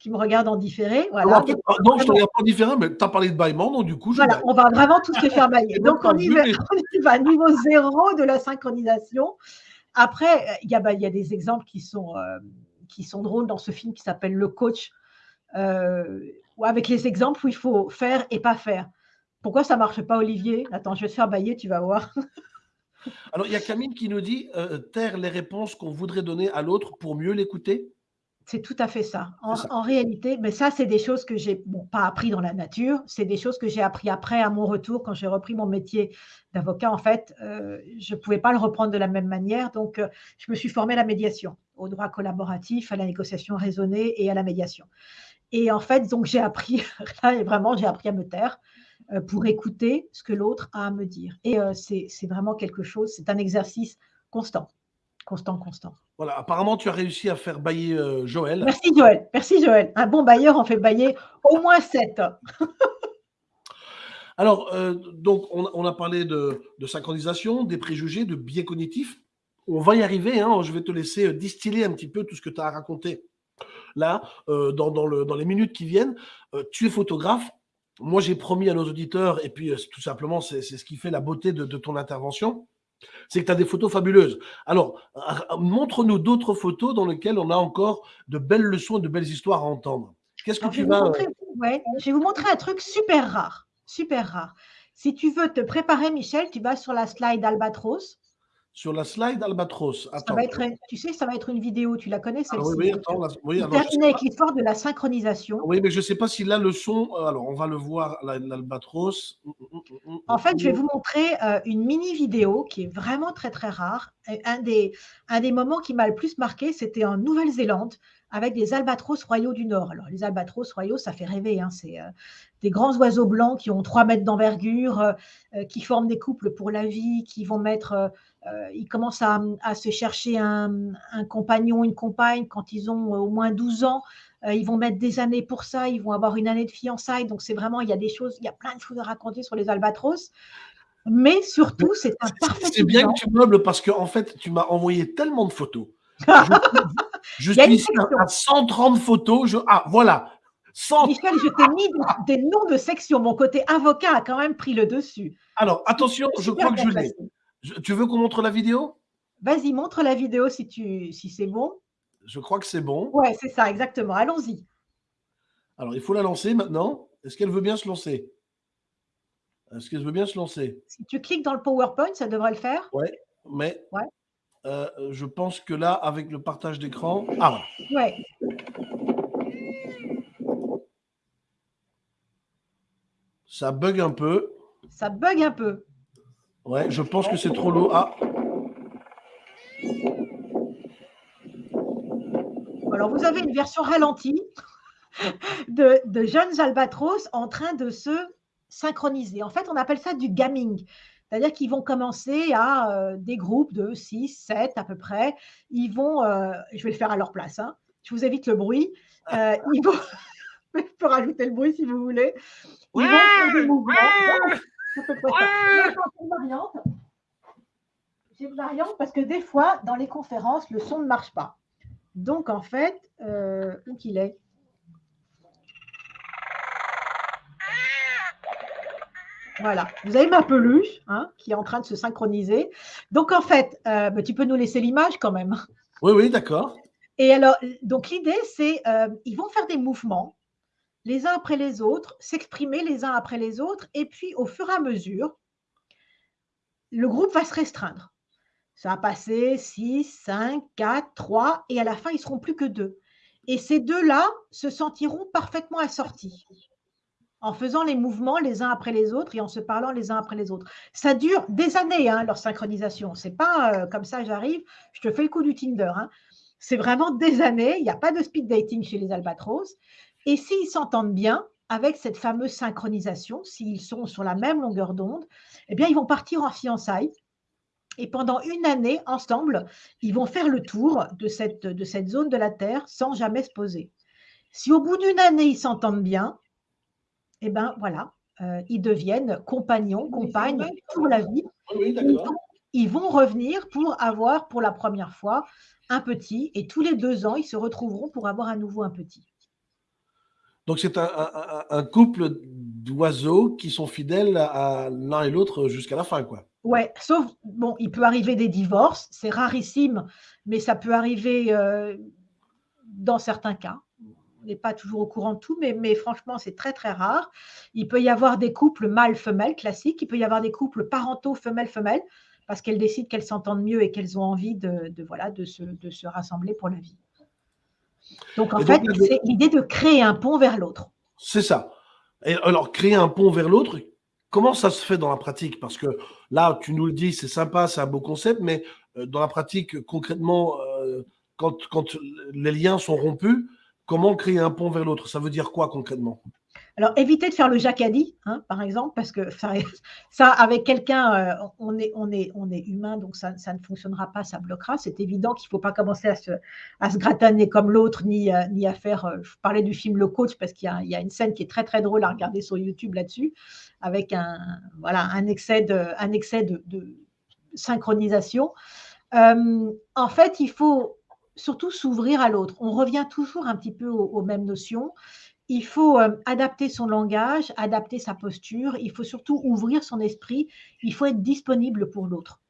qui me regarde en différé. Voilà. Non, je ne te regarde pas en différé, mais tu as parlé de bâillement, donc du coup, je Voilà, on va vraiment tous se faire bailler. donc, on y, va, on y va niveau zéro de la synchronisation. Après, il y, a, bah, il y a des exemples qui sont, euh, qui sont drôles dans ce film qui s'appelle Le Coach, euh, avec les exemples où il faut faire et pas faire. Pourquoi ça ne marche pas, Olivier? Attends, je vais te faire bailler, tu vas voir. Alors, il y a Camille qui nous dit euh, taire les réponses qu'on voudrait donner à l'autre pour mieux l'écouter? C'est tout à fait ça. En, réalité, mais ça, c'est des choses que j'ai bon, pas appris dans la nature, c'est des choses que j'ai appris après à mon retour quand j'ai repris mon métier d'avocat. En fait, euh, je ne pouvais pas le reprendre de la même manière, donc euh, je me suis formée à la médiation, au droit collaboratif, à la négociation raisonnée et à la médiation. Et en fait, donc j'ai appris, là, vraiment, j'ai appris à me taire euh, pour écouter ce que l'autre a à me dire. Et c'est vraiment quelque chose, c'est un exercice constant. Constant, constant. Voilà, apparemment, tu as réussi à faire bailler euh, Joël. Merci Joël, merci Joël. Un bon bailleur en fait bailler au moins 7. Alors, euh, donc, on, a parlé de, synchronisation, des préjugés, de biais cognitifs. On va y arriver. Hein. je vais te laisser euh, distiller un petit peu tout ce que tu as raconté là, dans, dans, les minutes qui viennent. tu es photographe. Moi, j'ai promis à nos auditeurs, et puis tout simplement, c'est ce qui fait la beauté de ton intervention c'est que tu as des photos fabuleuses. Alors, montre-nous d'autres photos dans lesquelles on a encore de belles leçons et de belles histoires à entendre. Qu'est-ce que tu vas. je vais vous montrer un truc super rare. Super rare. Si tu veux te préparer, Michel, tu vas sur la slide Albatros sur la slide Albatros. Ça va être, tu sais, ça va être une vidéo, tu la connais ah celle-ci? Oui, oui, attends. oui, avec l'histoire de la synchronisation. Oui, mais je ne sais pas si là le son. Euh, alors, on va le voir, l'Albatros. Mm, mm, mm, en fait, je vais vous montrer euh, une mini vidéo qui est vraiment très, très rare. Un des, un des moments qui m'a le plus marqué, c'était en Nouvelle-Zélande avec des albatros royaux du Nord. Alors, les albatros royaux, ça fait rêver. Hein, c'est euh, des grands oiseaux blancs qui ont 3 mètres d'envergure, qui forment des couples pour la vie, qui vont mettre euh, ils commencent à, se chercher un, compagnon, une compagne quand ils ont euh, au moins 12 ans. Euh, ils vont mettre des années pour ça, ils vont avoir une année de fiançailles. Donc, c'est vraiment, il y a des choses, il y a plein de choses à raconter sur les albatros. Mais surtout, c'est un parfait. C'est bien que tu meubles parce qu'en en fait, tu m'as envoyé tellement de photos. Je, suis à 130 photos. Ah, voilà. Michel, je t'ai mis des, noms de sections. Mon côté avocat a quand même pris le dessus. Alors, attention, je crois que je l'ai tu veux qu'on montre la vidéo? Vas-y, montre la vidéo si, tu, si c'est bon. Je crois que c'est bon. Ouais, c'est ça, exactement. Allons-y. Alors, il faut la lancer maintenant. Est-ce qu'elle veut bien se lancer? Est-ce qu'elle veut bien se lancer? Si tu cliques dans le PowerPoint, ça devrait le faire. Oui, mais ouais. Euh, je pense que là, avec le partage d'écran. Ah, Ouais. Ça bug un peu. Ça bug un peu. Ouais, je pense que c'est trop lourd. Ah. Alors, vous avez une version ralentie de, jeunes albatros en train de se synchroniser. En fait, on appelle ça du gaming. C'est-à-dire qu'ils vont commencer à euh, des groupes de 6, 7 à peu près. Ils vont, euh, je vais le faire à leur place, hein. je vous évite le bruit. Euh, ils vont, je peux rajouter le bruit si vous voulez. Ils vont faire des mouvements. J'ai une variante parce que des fois, dans les conférences, le son ne marche pas. Donc, en fait, où qu'il est Voilà, vous avez ma peluche hein, qui est en train de se synchroniser. Donc, en fait, euh, bah, tu peux nous laisser l'image quand même. Oui, oui, d'accord. Et alors, donc l'idée, c'est euh, ils vont faire des mouvements les uns après les autres, s'exprimer les uns après les autres, et puis au fur et à mesure, le groupe va se restreindre. Ça va passer 6, 5, 4, 3, et à la fin, ils ne seront plus que deux. Et ces deux-là se sentiront parfaitement assortis en faisant les mouvements les uns après les autres et en se parlant les uns après les autres. Ça dure des années, hein, leur synchronisation. C'est pas euh, comme ça, j'arrive, je te fais le coup du Tinder. Hein. C'est vraiment des années. Il n'y a pas de speed dating chez les albatros. Et s'ils s'entendent bien avec cette fameuse synchronisation, s'ils sont sur la même longueur d'onde, eh bien, ils vont partir en fiançailles. Et pendant une année, ensemble, ils vont faire le tour de cette, de cette zone de la Terre sans jamais se poser. Si au bout d'une année, ils s'entendent bien, eh bien voilà, euh, ils deviennent compagnons, compagnes pour la vie. ils, vont, revenir pour avoir pour la première fois un petit et tous les deux ans, ils se retrouveront pour avoir à nouveau un petit. Donc c'est un, couple d'oiseaux qui sont fidèles à l'un et l'autre jusqu'à la fin, quoi. Ouais, sauf, bon, il peut arriver des divorces, c'est rarissime, mais ça peut arriver euh, dans certains cas n'est pas toujours au courant de tout, mais, mais franchement, c'est très, très rare. Il peut y avoir des couples mâle-femelle classiques, il peut y avoir des couples parentaux femelle-femelle, parce qu'elles décident qu'elles s'entendent mieux et qu'elles ont envie de, voilà, de, se, de se rassembler pour la vie. Donc, en fait, c'est l'idée de créer un pont vers l'autre. C'est ça. Et alors, créer un pont vers l'autre, comment ça se fait dans la pratique? Parce que là, tu nous le dis, c'est sympa, c'est un beau concept, mais euh, dans la pratique, concrètement, euh, quand, quand les liens sont rompus, Comment créer un pont vers l'autre? Ça veut dire quoi concrètement? Alors, évitez de faire le jacadi, hein, par exemple, parce que ça, avec quelqu'un, euh, on, est, humain, donc ça, ne fonctionnera pas, ça bloquera. C'est évident qu'il ne faut pas commencer à se, à comme l'autre, ni, euh, à faire. Euh, je parlais du film Le Coach, parce qu'il y, a une scène qui est très, très drôle à regarder sur YouTube là-dessus, avec un, voilà, un excès de, un excès de synchronisation. en fait, il faut surtout s'ouvrir à l'autre. On revient toujours un petit peu aux, mêmes notions. Il faut euh, adapter son langage, adapter sa posture. Il faut surtout ouvrir son esprit. Il faut être disponible pour l'autre.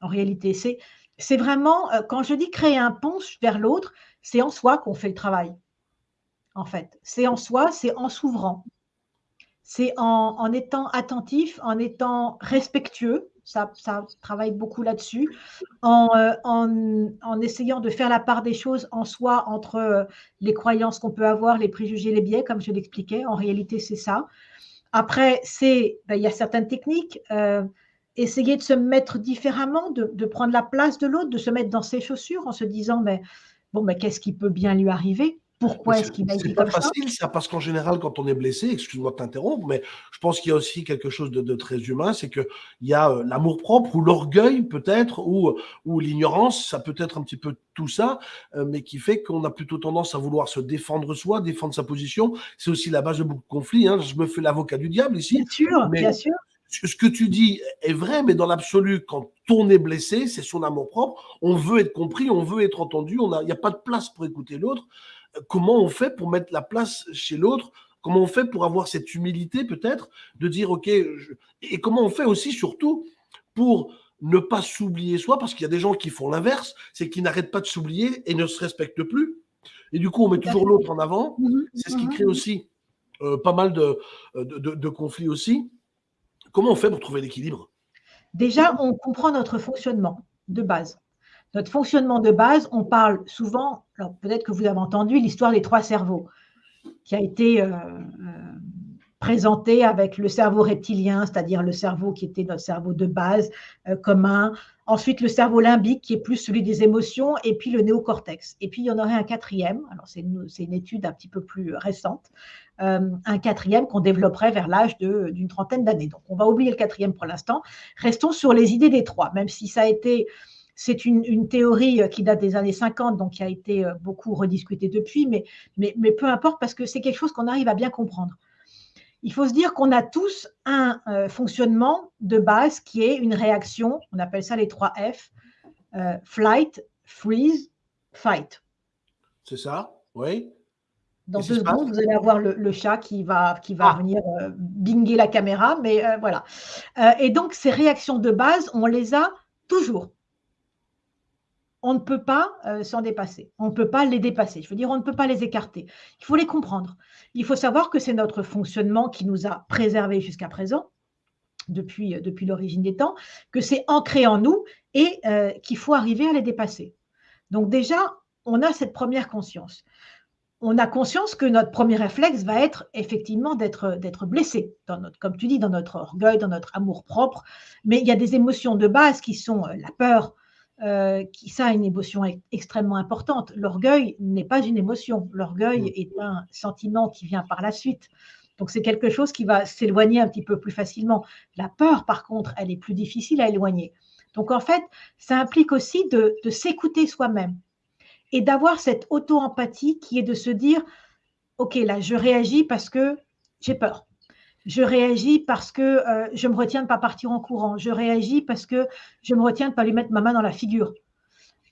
En réalité, c'est, vraiment, euh, quand je dis créer un pont vers l'autre, c'est en soi qu'on fait le travail. En fait, c'est en soi, c'est en s'ouvrant. C'est en étant attentif, en étant respectueux, ça, travaille beaucoup là-dessus, euh, en, essayant de faire la part des choses en soi entre euh, les croyances qu'on peut avoir, les préjugés, les biais, comme je l'expliquais. En réalité, c'est ça. Après, c'est, ben, il y a certaines techniques. Euh, essayer de se mettre différemment, de, prendre la place de l'autre, de se mettre dans ses chaussures en se disant, mais bon, mais qu'est-ce qui peut bien lui arriver? Pourquoi est-ce qu'il a été comme ça C'est pas facile, ça, parce qu'en général, quand on est blessé, excuse-moi de t'interrompre, mais je pense qu'il y a aussi quelque chose de, très humain, c'est qu'il y a euh, l'amour-propre ou l'orgueil peut-être, ou, ou l'ignorance, ça peut être un petit peu tout ça, euh, mais qui fait qu'on a plutôt tendance à vouloir se défendre soi, défendre sa position. C'est aussi la base de beaucoup de conflits. Hein. Je me fais l'avocat du diable ici. Bien sûr, bien sûr ce que tu dis est vrai, mais dans l'absolu, quand on est blessé, c'est son amour propre. On veut être compris, on veut être entendu. Il n'y a, a, pas de place pour écouter l'autre comment on fait pour mettre la place chez l'autre? Comment on fait pour avoir cette humilité peut-être de dire OK, et comment on fait aussi surtout pour ne pas s'oublier soi, parce qu'il y a des gens qui font l'inverse, c'est qu'ils n'arrêtent pas de s'oublier et ne se respectent plus. Et du coup, on met toujours l'autre en avant. Mhm. C'est ce qui crée aussi euh, pas mal de, de, conflits aussi. Comment on fait pour trouver l'équilibre? Déjà, on comprend notre fonctionnement de base. Notre fonctionnement de base, on parle souvent, alors peut-être que vous avez entendu l'histoire des trois cerveaux, qui a été euh, euh, présentée avec le cerveau reptilien, c'est-à-dire le cerveau qui était notre cerveau de base euh, commun, ensuite le cerveau limbique qui est plus celui des émotions, et puis le néocortex. Et puis il y en aurait un quatrième, alors c'est une, une, étude un petit peu plus récente, un quatrième qu'on développerait vers l'âge d'une trentaine d'années. Donc on va oublier le quatrième pour l'instant. Restons sur les idées des trois, même si ça a été c'est une, théorie euh, qui date des années 50, donc qui a été euh, beaucoup rediscutée depuis, mais, mais, peu importe parce que c'est quelque chose qu'on arrive à bien comprendre. Il faut se dire qu'on a tous un euh, fonctionnement de base qui est une réaction, on appelle ça les trois F, flight, freeze, fight. C'est ça, oui. Dans deux secondes, vous allez avoir le, chat qui va, qui va ah. venir binger la caméra, mais voilà. et donc, ces réactions de base, on les a toujours. On ne peut pas euh, s'en dépasser. On ne peut pas les dépasser. Je veux dire, on ne peut pas les écarter. Il faut les comprendre. Il faut savoir que c'est notre fonctionnement qui nous a préservés jusqu'à présent, depuis, euh, l'origine des temps, que c'est ancré en nous et euh, qu'il faut arriver à les dépasser. Donc déjà, on a cette première conscience. On a conscience que notre premier réflexe va être effectivement d'être blessé, dans notre, comme tu dis, dans notre orgueil, dans notre amour propre. Mais il y a des émotions de base qui sont la peur, euh, qui, ça a une émotion extrêmement importante. L'orgueil n'est pas une émotion. L'orgueil mm. est un sentiment qui vient par la suite. Donc, c'est quelque chose qui va s'éloigner un petit peu plus facilement. La peur, par contre, elle est plus difficile à éloigner. Donc, en fait, ça implique aussi de, de s'écouter soi-même et d'avoir cette auto-empathie qui est de se dire, OK, là, je réagis parce que j'ai peur. Je réagis parce que euh, je me retiens de ne pas partir en courant. Je réagis parce que je me retiens de ne pas lui mettre ma main dans la figure.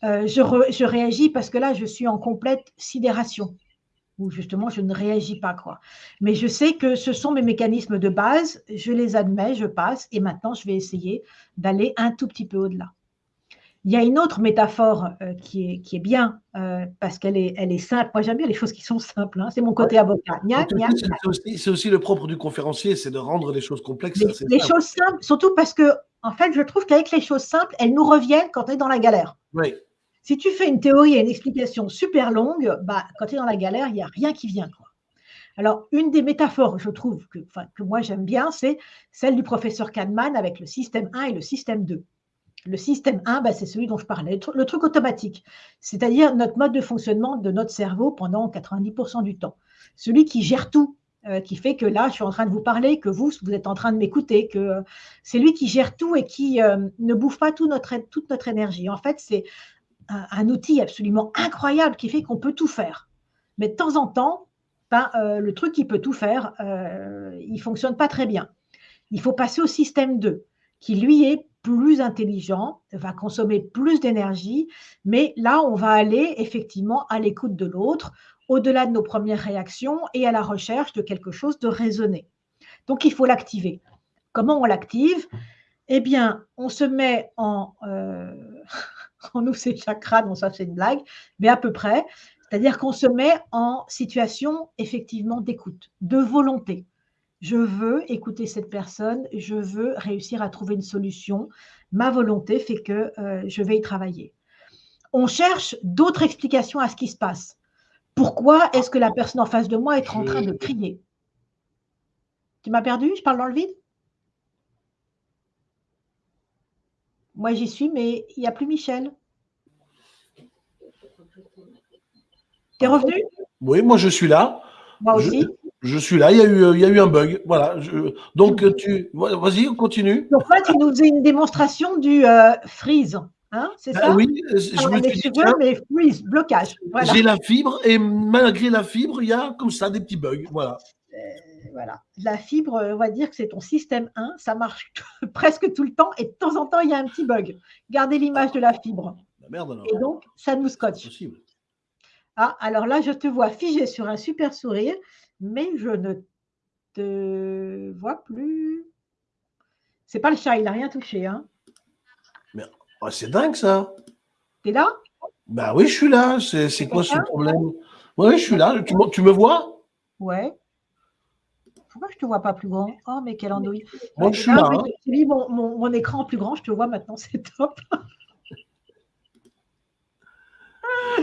Euh, je, réagis parce que là, je suis en complète sidération, ou justement, je ne réagis pas. quoi. Mais je sais que ce sont mes mécanismes de base, je les admets, je passe, et maintenant, je vais essayer d'aller un tout petit peu au-delà. Il y a une autre métaphore euh, qui, est, qui, est, bien, euh, parce qu'elle est, elle est simple. Moi, j'aime bien les choses qui sont simples. Hein. C'est mon côté avocat. C'est aussi, le propre du conférencier, c'est de rendre les choses complexes. Les, choses simples, surtout parce que, en fait, je trouve qu'avec les choses simples, elles nous reviennent quand on est dans la galère. Oui. Si tu fais une théorie et une explication super longue, bah, quand tu es dans la galère, il n'y a rien qui vient. Quoi. Alors, une des métaphores, je trouve, que, que moi j'aime bien, c'est celle du professeur Kahneman avec le système 1 et le système 2. Le système 1, bah, c'est celui dont je parlais, le truc automatique, c'est-à-dire notre mode de fonctionnement de notre cerveau pendant 90% du temps. Celui qui gère tout, euh, qui fait que là, je suis en train de vous parler, que vous, vous êtes en train de m'écouter, que euh, c'est lui qui gère tout et qui euh, ne bouffe pas toute notre énergie. En fait, c'est un, outil absolument incroyable qui fait qu'on peut tout faire. Mais de temps en temps, ben, le truc qui peut tout faire, il ne fonctionne pas très bien. Il faut passer au système 2, qui lui est plus intelligent, va consommer plus d'énergie, mais là, on va aller effectivement à l'écoute de l'autre, au-delà de nos premières réactions et à la recherche de quelque chose de raisonné. Donc, il faut l'activer. Comment on l'active? Eh bien, on se met en... Euh, on ouvre ses chakras, ça c'est une blague, mais à peu près. C'est-à-dire qu'on se met en situation effectivement d'écoute, de volonté je veux écouter cette personne, je veux réussir à trouver une solution. Ma volonté fait que euh, je vais y travailler. On cherche d'autres explications à ce qui se passe. Pourquoi est-ce que la personne en face de moi est en train de crier? Tu m'as perdu? Je parle dans le vide? Moi, j'y suis, mais il n'y a plus Michel. Tu es revenu? Oui, moi, je suis là. Moi aussi je suis là, il y a eu, il y a eu un bug. Voilà. donc, tu, vas-y, on continue. Donc, là, tu nous faisais une démonstration du euh, freeze. Hein, c'est ben ça Oui, je me suis dit, mais freeze, blocage. J'ai la fibre et malgré la fibre, il y a comme ça des petits bugs. Voilà. Euh, voilà. La fibre, on va dire que c'est ton système 1, ça marche presque tout le temps et de temps en temps, il y a un petit bug. Gardez l'image de la fibre. La merde alors. Et donc, ça nous scotche. Ah, alors là, je te vois figé sur un super sourire mais je ne te vois plus. C'est pas le chat, il n'a rien touché. Hein. Mais oh, c'est dingue ça. T'es là? Bah oui, je suis là. C'est quoi ce problème? Oui, je suis là. Tu, me vois? Ouais. Pourquoi je ne te vois pas plus grand? Oh, mais quelle andouille. Moi, je suis là. Hein. mon, mon, mon, écran plus grand, je te vois maintenant, c'est top.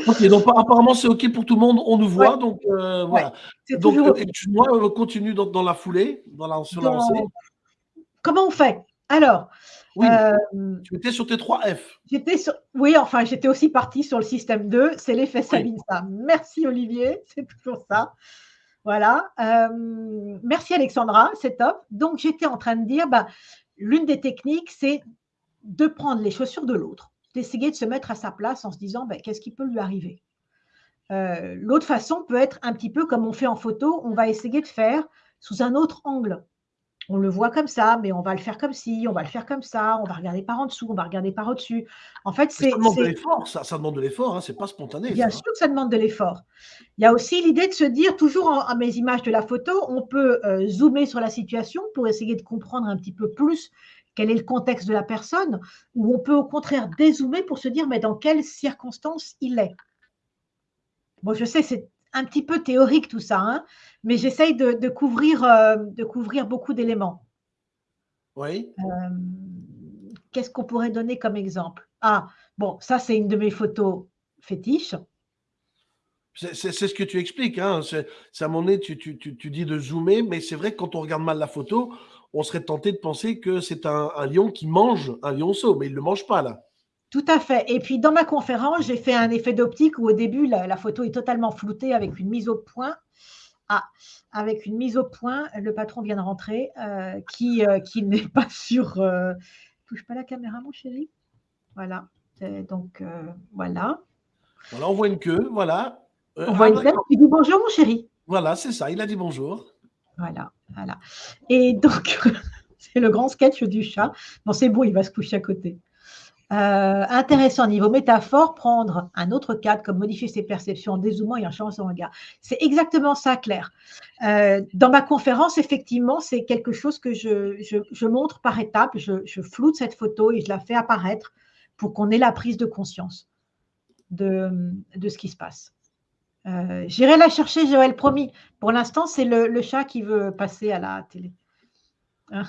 Ok, donc apparemment c'est ok pour tout le monde, on nous voit, donc euh, voilà. donc moi, euh, continue dans, dans, la foulée, dans la, sur la Comment on fait? Alors, oui, euh, tu étais sur T3F. J'étais sur, oui, enfin j'étais aussi partie sur le système 2, c'est l'effet Sabine ça. Merci Olivier, c'est toujours ça. Voilà. merci Alexandra, c'est top. Donc j'étais en train de dire, bah, l'une des techniques, c'est de prendre les chaussures de l'autre d'essayer de se mettre à sa place en se disant ben, qu'est-ce qui peut lui arriver? Euh, l'autre façon peut être un petit peu comme on fait en photo, on va essayer de faire sous un autre angle. On le voit comme ça, mais on va le faire comme ci, on va le faire comme ça, on va regarder par en dessous, on va regarder par au-dessus. En fait, c'est. Ça demande de l'effort, ça, demande de l'effort, hein, c'est pas spontané. Bien sûr que ça demande de l'effort. Il y a aussi l'idée de se dire, toujours à mes images de la photo, on peut euh, zoomer sur la situation pour essayer de comprendre un petit peu plus quel est le contexte de la personne, ou on peut au contraire dézoomer pour se dire mais dans quelles circonstances il est. Bon, je sais, c'est un petit peu théorique tout ça, hein, mais j'essaye de, couvrir, euh, de couvrir beaucoup d'éléments. Oui. Euh, qu'est-ce qu'on pourrait donner comme exemple? Ah, bon, ça c'est une de mes photos fétiches. C'est ce que tu expliques. Hein. C'est à un moment donné, tu, dis de zoomer, mais c'est vrai que quand on regarde mal la photo, on serait tenté de penser que c'est un, lion qui mange un lionceau, mais il ne le mange pas là. Tout à fait. Et puis dans ma conférence, j'ai fait un effet d'optique où au début, la, photo est totalement floutée avec une mise au point. Ah, avec une mise au point, le patron vient de rentrer, euh, qui, euh, qui n'est pas sur. Euh, touche pas la caméra, mon chéri. Voilà. donc voilà. Voilà, on voit une queue, voilà. on voit une queue. Il dit bonjour, mon chéri. Voilà, c'est ça. Il a dit bonjour. Voilà, voilà. Et donc, c'est le grand sketch du chat. Bon, c'est bon, il va se coucher à côté. Euh, intéressant niveau métaphore, prendre un autre cadre comme modifier ses perceptions en dézoomant et en changeant son regard. C'est exactement ça, Claire. Euh, dans ma conférence, effectivement, c'est quelque chose que je, montre par étapes. Je, floute cette photo et je la fais apparaître pour qu'on ait la prise de conscience de, ce qui se passe. Euh, j'irai la chercher, Joël, promis. Pour l'instant, c'est le, chat qui veut passer à la télé. Hein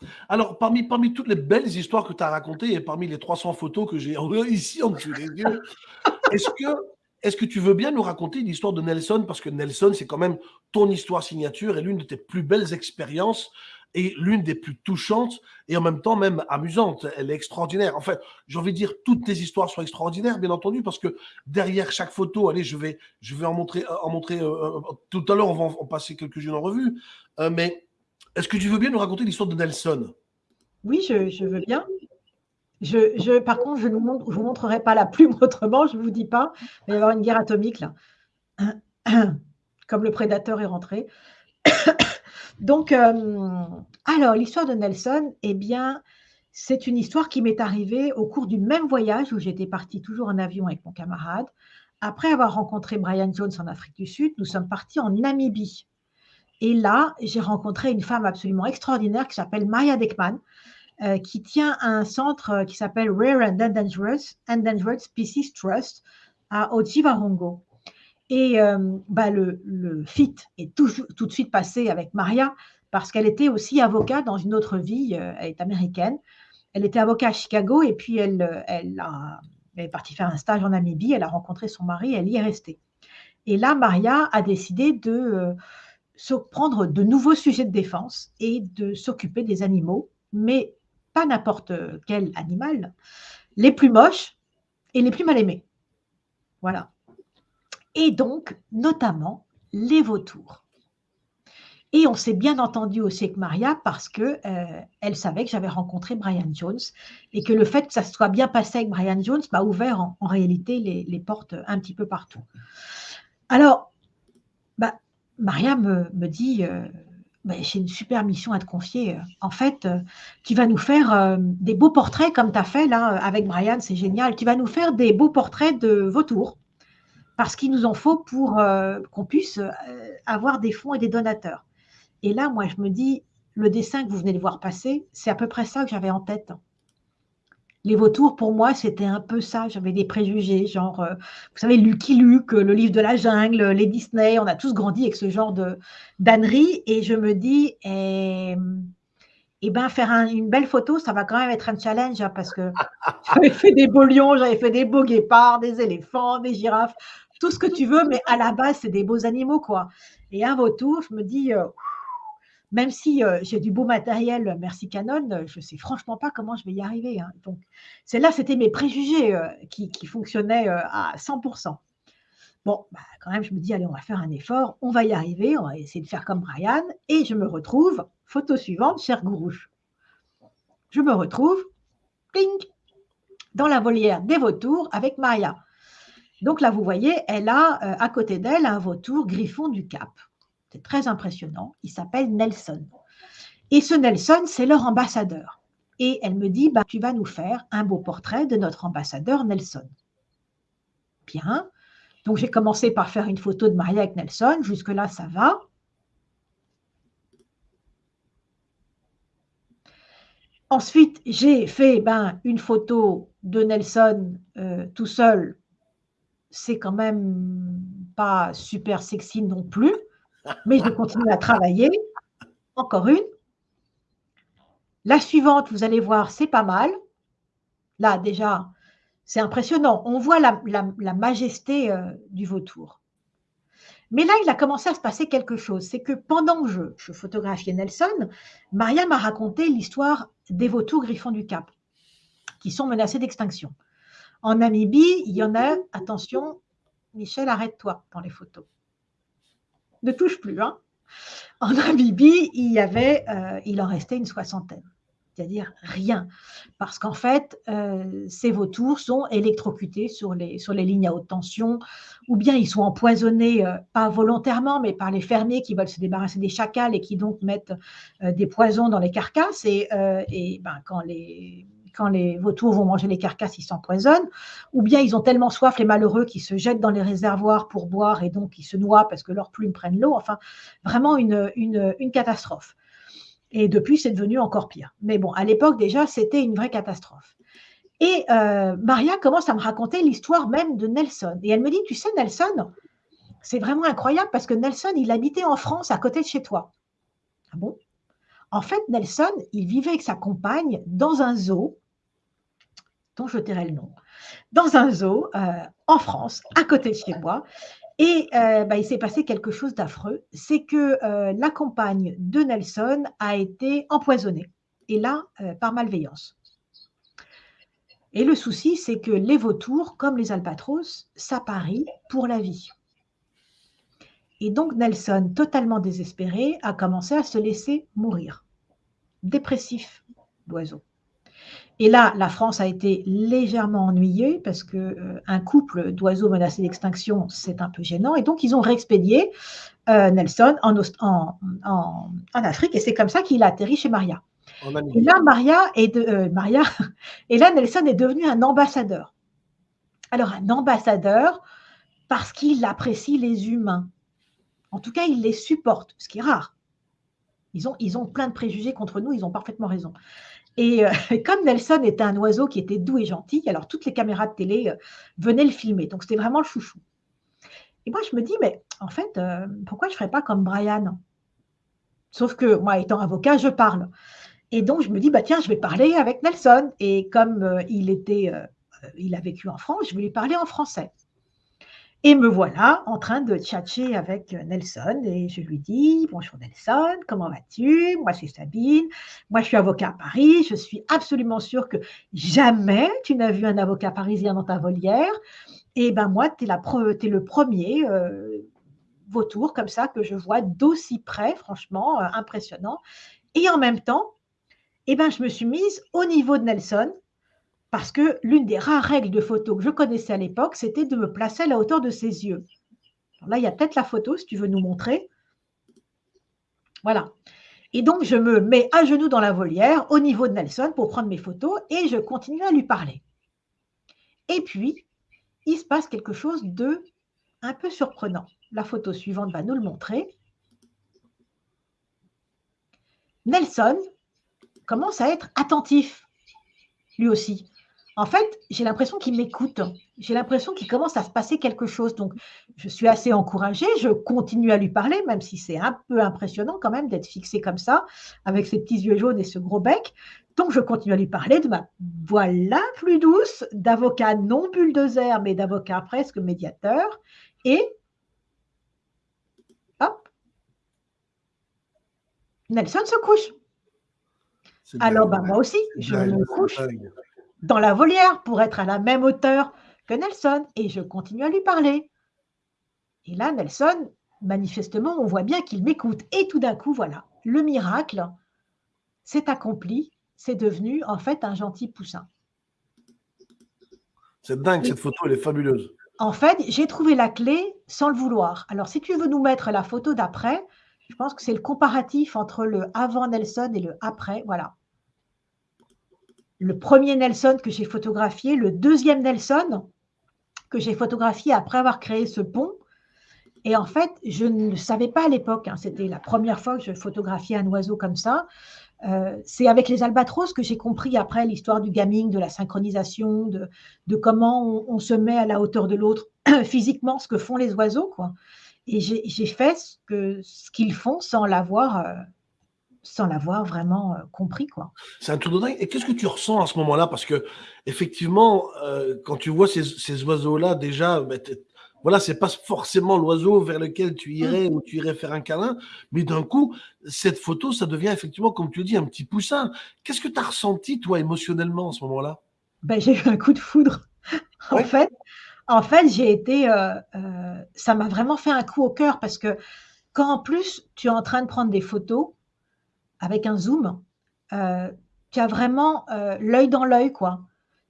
alors, parmi, parmi toutes les belles histoires que tu as racontées et parmi les 300 photos que j'ai ici en dessous des yeux, est-ce que, est que tu veux bien nous raconter l'histoire de Nelson? Parce que Nelson, c'est quand même ton histoire signature et l'une de tes plus belles expériences et l'une des plus touchantes et en même temps même amusante. Elle est extraordinaire. En fait, j'ai envie de dire, toutes tes histoires sont extraordinaires, bien entendu, parce que derrière chaque photo, allez, je vais, je vais en montrer, en montrer euh, euh, tout à l'heure, on va en, passer quelques-unes en revue, euh, mais est-ce que tu veux bien nous raconter l'histoire de Nelson? Oui, je, veux bien. Je, par contre, je ne vous, montrerai pas la plume autrement, je ne vous dis pas. Il va y avoir une guerre atomique là. Comme le prédateur est rentré. Donc, euh, alors, l'histoire de Nelson, eh bien, c'est une histoire qui m'est arrivée au cours du même voyage où j'étais partie toujours en avion avec mon camarade. Après avoir rencontré Brian Jones en Afrique du Sud, nous sommes partis en Namibie. Et là, j'ai rencontré une femme absolument extraordinaire qui s'appelle Maya Deckman, euh, qui tient un centre euh, qui s'appelle Rare and Endangered, Endangered Species Trust à Ojivarongo. Et euh, bah, le, fit est tout, tout, de suite passé avec Maria parce qu'elle était aussi avocate dans une autre vie. elle est américaine. Elle était avocate à Chicago et puis elle, elle, est partie faire un stage en Namibie. Elle a rencontré son mari. Elle y est restée. Et là, Maria a décidé de prendre de nouveaux sujets de défense et de s'occuper des animaux, mais pas n'importe quel animal, les plus moches et les plus mal aimés. Voilà. Et donc, notamment, les vautours. Et on s'est bien entendu aussi avec Maria parce que euh, elle savait que j'avais rencontré Brian Jones et que le fait que ça soit bien passé avec Brian Jones m'a ouvert en, réalité les, portes un petit peu partout. Alors, bah, Maria me, dit euh, ben, J'ai une super mission à te confier. En fait, euh, tu vas nous faire des beaux portraits comme tu as fait là avec Brian, c'est génial. Tu vas nous faire des beaux portraits de vautours parce qu'il nous en faut pour qu'on puisse avoir des fonds et des donateurs. Et là, moi, je me dis le dessin que vous venez de voir passer, c'est à peu près ça que j'avais en tête les vautours, pour moi, c'était un peu ça. J'avais des préjugés, genre, euh, vous savez, Lucky Luke, le livre de la jungle, les Disney, on a tous grandi avec ce genre de d'ânerie. Et je me dis, eh, eh ben, faire une belle photo, ça va quand même être un challenge, hein, parce que j'avais fait des beaux lions, j'avais fait des beaux guépards, des éléphants, des girafes, tout ce que tu veux, mais à la base, c'est des beaux animaux, quoi. Et un vautour, je me dis, euh, même si euh, j'ai du beau matériel, merci Canon, euh, je ne sais franchement pas comment je vais y arriver. Hein. Donc, c'est là, c'était mes préjugés qui, fonctionnaient à 100%. Bon, bah, quand même, je me dis, allez, on va faire un effort, on va y arriver, on va essayer de faire comme Brian. Et je me retrouve, photo suivante, cher Gourouche. Je me retrouve, ping, dans la volière des vautours avec Maria. Donc là, vous voyez, elle a à côté d'elle un vautour griffon du Cap très impressionnant. Il s'appelle Nelson. Et ce Nelson, c'est leur ambassadeur. Et elle me dit, bah, tu vas nous faire un beau portrait de notre ambassadeur Nelson. Bien. Donc j'ai commencé par faire une photo de Maria avec Nelson. Jusque-là, ça va. Ensuite, j'ai fait ben, une photo de Nelson euh, tout seul. C'est quand même pas super sexy non plus, mais je continue à travailler. Encore une. La suivante, vous allez voir, c'est pas mal. Là, déjà, c'est impressionnant. On voit la, majesté euh, du vautour. Mais là, il a commencé à se passer quelque chose. C'est que pendant que je, je photographiais Nelson, Maria m'a raconté l'histoire des vautours griffons du Cap, qui sont menacés d'extinction. En Namibie, il y en a, attention, Michel, arrête-toi dans les photos. Ne touche plus. Hein en Namibie, il, avait, euh, il en restait une soixantaine c'est-à-dire rien. Parce qu'en fait, euh, ces vautours sont électrocutés sur les, lignes à haute tension, ou bien ils sont empoisonnés, euh, pas volontairement, mais par les fermiers qui veulent se débarrasser des chacals et qui donc mettent des poisons dans les carcasses. Et, et ben, quand les quand les vautours vont manger les carcasses, ils s'empoisonnent, ou bien ils ont tellement soif, les malheureux, qu'ils se jettent dans les réservoirs pour boire et donc ils se noient parce que leurs plumes prennent l'eau. Enfin, vraiment une, une, catastrophe. Et depuis, c'est devenu encore pire. Mais bon, à l'époque, déjà, c'était une vraie catastrophe. Et euh, Maria commence à me raconter l'histoire même de Nelson. Et elle me dit, tu sais, Nelson, c'est vraiment incroyable parce que Nelson, il habitait en France à côté de chez toi. Ah bon? En fait, Nelson, il vivait avec sa compagne dans un zoo, dont je tairai le nom, dans un zoo euh, en France, à côté de chez moi. Et euh, bah, il s'est passé quelque chose d'affreux, c'est que euh, la compagne de Nelson a été empoisonnée, et là, par malveillance. Et le souci, c'est que les vautours, comme les albatros, s'apparient pour la vie. Et donc Nelson, totalement désespéré, a commencé à se laisser mourir. Dépressif, l'oiseau. Et là, la France a été légèrement ennuyée parce que euh, un couple d'oiseaux menacés d'extinction, c'est un peu gênant. Et donc, ils ont réexpédié euh, Nelson en, en, Afrique. Et c'est comme ça qu'il a atterri chez Maria. Et là, Maria est de, euh, Maria, et là, Nelson est devenu un ambassadeur. Alors, un ambassadeur parce qu'il apprécie les humains. En tout cas, il les supporte, ce qui est rare. Ils ont, ils ont plein de préjugés contre nous, ils ont parfaitement raison. Euh, et comme Nelson était un oiseau qui était doux et gentil, alors toutes les caméras de télé euh, venaient le filmer. Donc c'était vraiment le chouchou. Et moi, je me dis, mais en fait, euh, pourquoi je ne ferais pas comme Brian? Sauf que moi, étant avocat, je parle. Et donc, je me dis, bah, tiens, je vais parler avec Nelson. Et comme il, était, il a vécu en France, je lui parler en français. Et me voilà en train de tchatcher avec Nelson. Et je lui dis Bonjour Nelson, comment vas-tu? Moi c'est Sabine, moi je suis avocat à Paris, je suis absolument sûre que jamais tu n'as vu un avocat parisien dans ta volière. Et ben moi, tu es, le premier euh, vautour comme ça que je vois d'aussi près, franchement, euh, impressionnant. Et en même temps, et ben, je me suis mise au niveau de Nelson parce que l'une des rares règles de photo que je connaissais à l'époque, c'était de me placer à la hauteur de ses yeux. là, il y a peut-être la photo, si tu veux nous montrer. Voilà. Et donc, je me mets à genoux dans la volière, au niveau de Nelson, pour prendre mes photos, et je continue à lui parler. Et puis, il se passe quelque chose de un peu surprenant. La photo suivante va nous le montrer. Nelson commence à être attentif, lui aussi. En fait, j'ai l'impression qu'il m'écoute. J'ai l'impression qu'il commence à se passer quelque chose. Donc, je suis assez encouragée. Je continue à lui parler, même si c'est un peu impressionnant quand même d'être fixé comme ça, avec ses petits yeux jaunes et ce gros bec. Donc, je continue à lui parler de ma voix la plus douce, d'avocat non bulldozer, mais d'avocat presque médiateur. Et hop, Nelson se couche. Alors, ben, moi aussi, je me couche dans la volière pour être à la même hauteur que Nelson et je continue à lui parler. Et là, Nelson, manifestement, on voit bien qu'il m'écoute. Et tout d'un coup, voilà, le miracle s'est accompli. C'est devenu en fait un gentil poussin. C'est dingue, cette photo, elle est fabuleuse. En fait, j'ai trouvé la clé sans le vouloir. Alors, si tu veux nous mettre la photo d'après, je pense que c'est le comparatif entre le avant Nelson et le après. Voilà le premier Nelson que j'ai photographié, le deuxième Nelson que j'ai photographié après avoir créé ce pont. Et en fait, je ne savais pas à l'époque, hein, c'était la première fois que je photographiais un oiseau comme ça. Euh, c'est avec les albatros que j'ai compris après l'histoire du gaming, de la synchronisation, de, comment on, se met à la hauteur de l'autre physiquement, ce que font les oiseaux. Quoi. Et j'ai fait ce qu'ils font sans l'avoir euh, sans l'avoir vraiment euh, compris. quoi. C'est un tour de dingue. Et qu'est-ce que tu ressens à ce moment-là? Parce que effectivement, quand tu vois ces, oiseaux-là, déjà, bah, voilà, c'est pas forcément l'oiseau vers lequel tu mmh. irais ou tu irais faire un câlin, mais d'un coup, cette photo, ça devient effectivement, comme tu le dis, un petit poussin. Qu'est-ce que tu as ressenti, toi, émotionnellement, à ce moment-là? Ben, J'ai eu un coup de foudre. en fait, en fait j'ai été. Euh, euh, ça m'a vraiment fait un coup au cœur parce que quand en plus, tu es en train de prendre des photos avec un zoom, euh, tu as vraiment l'œil dans l'œil, quoi.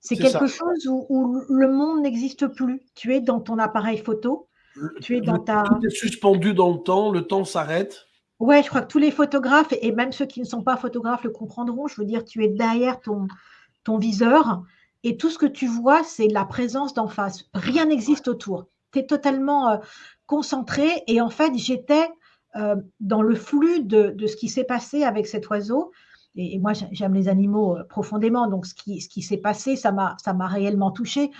C'est quelque chose où, le monde n'existe plus. Tu es dans ton appareil photo. tu es dans ta. Tout est suspendu dans le temps, le temps s'arrête. Ouais, je crois que tous les photographes, et même ceux qui ne sont pas photographes le comprendront. Je veux dire, tu es derrière ton, ton viseur et tout ce que tu vois, c'est la présence d'en face. Rien n'existe autour. Tu es totalement euh, concentré et en fait, j'étais euh, dans le flux de, ce qui s'est passé avec cet oiseau et, moi j'aime les animaux euh, profondément, donc ce qui, s'est passé, ça m'a réellement touchée.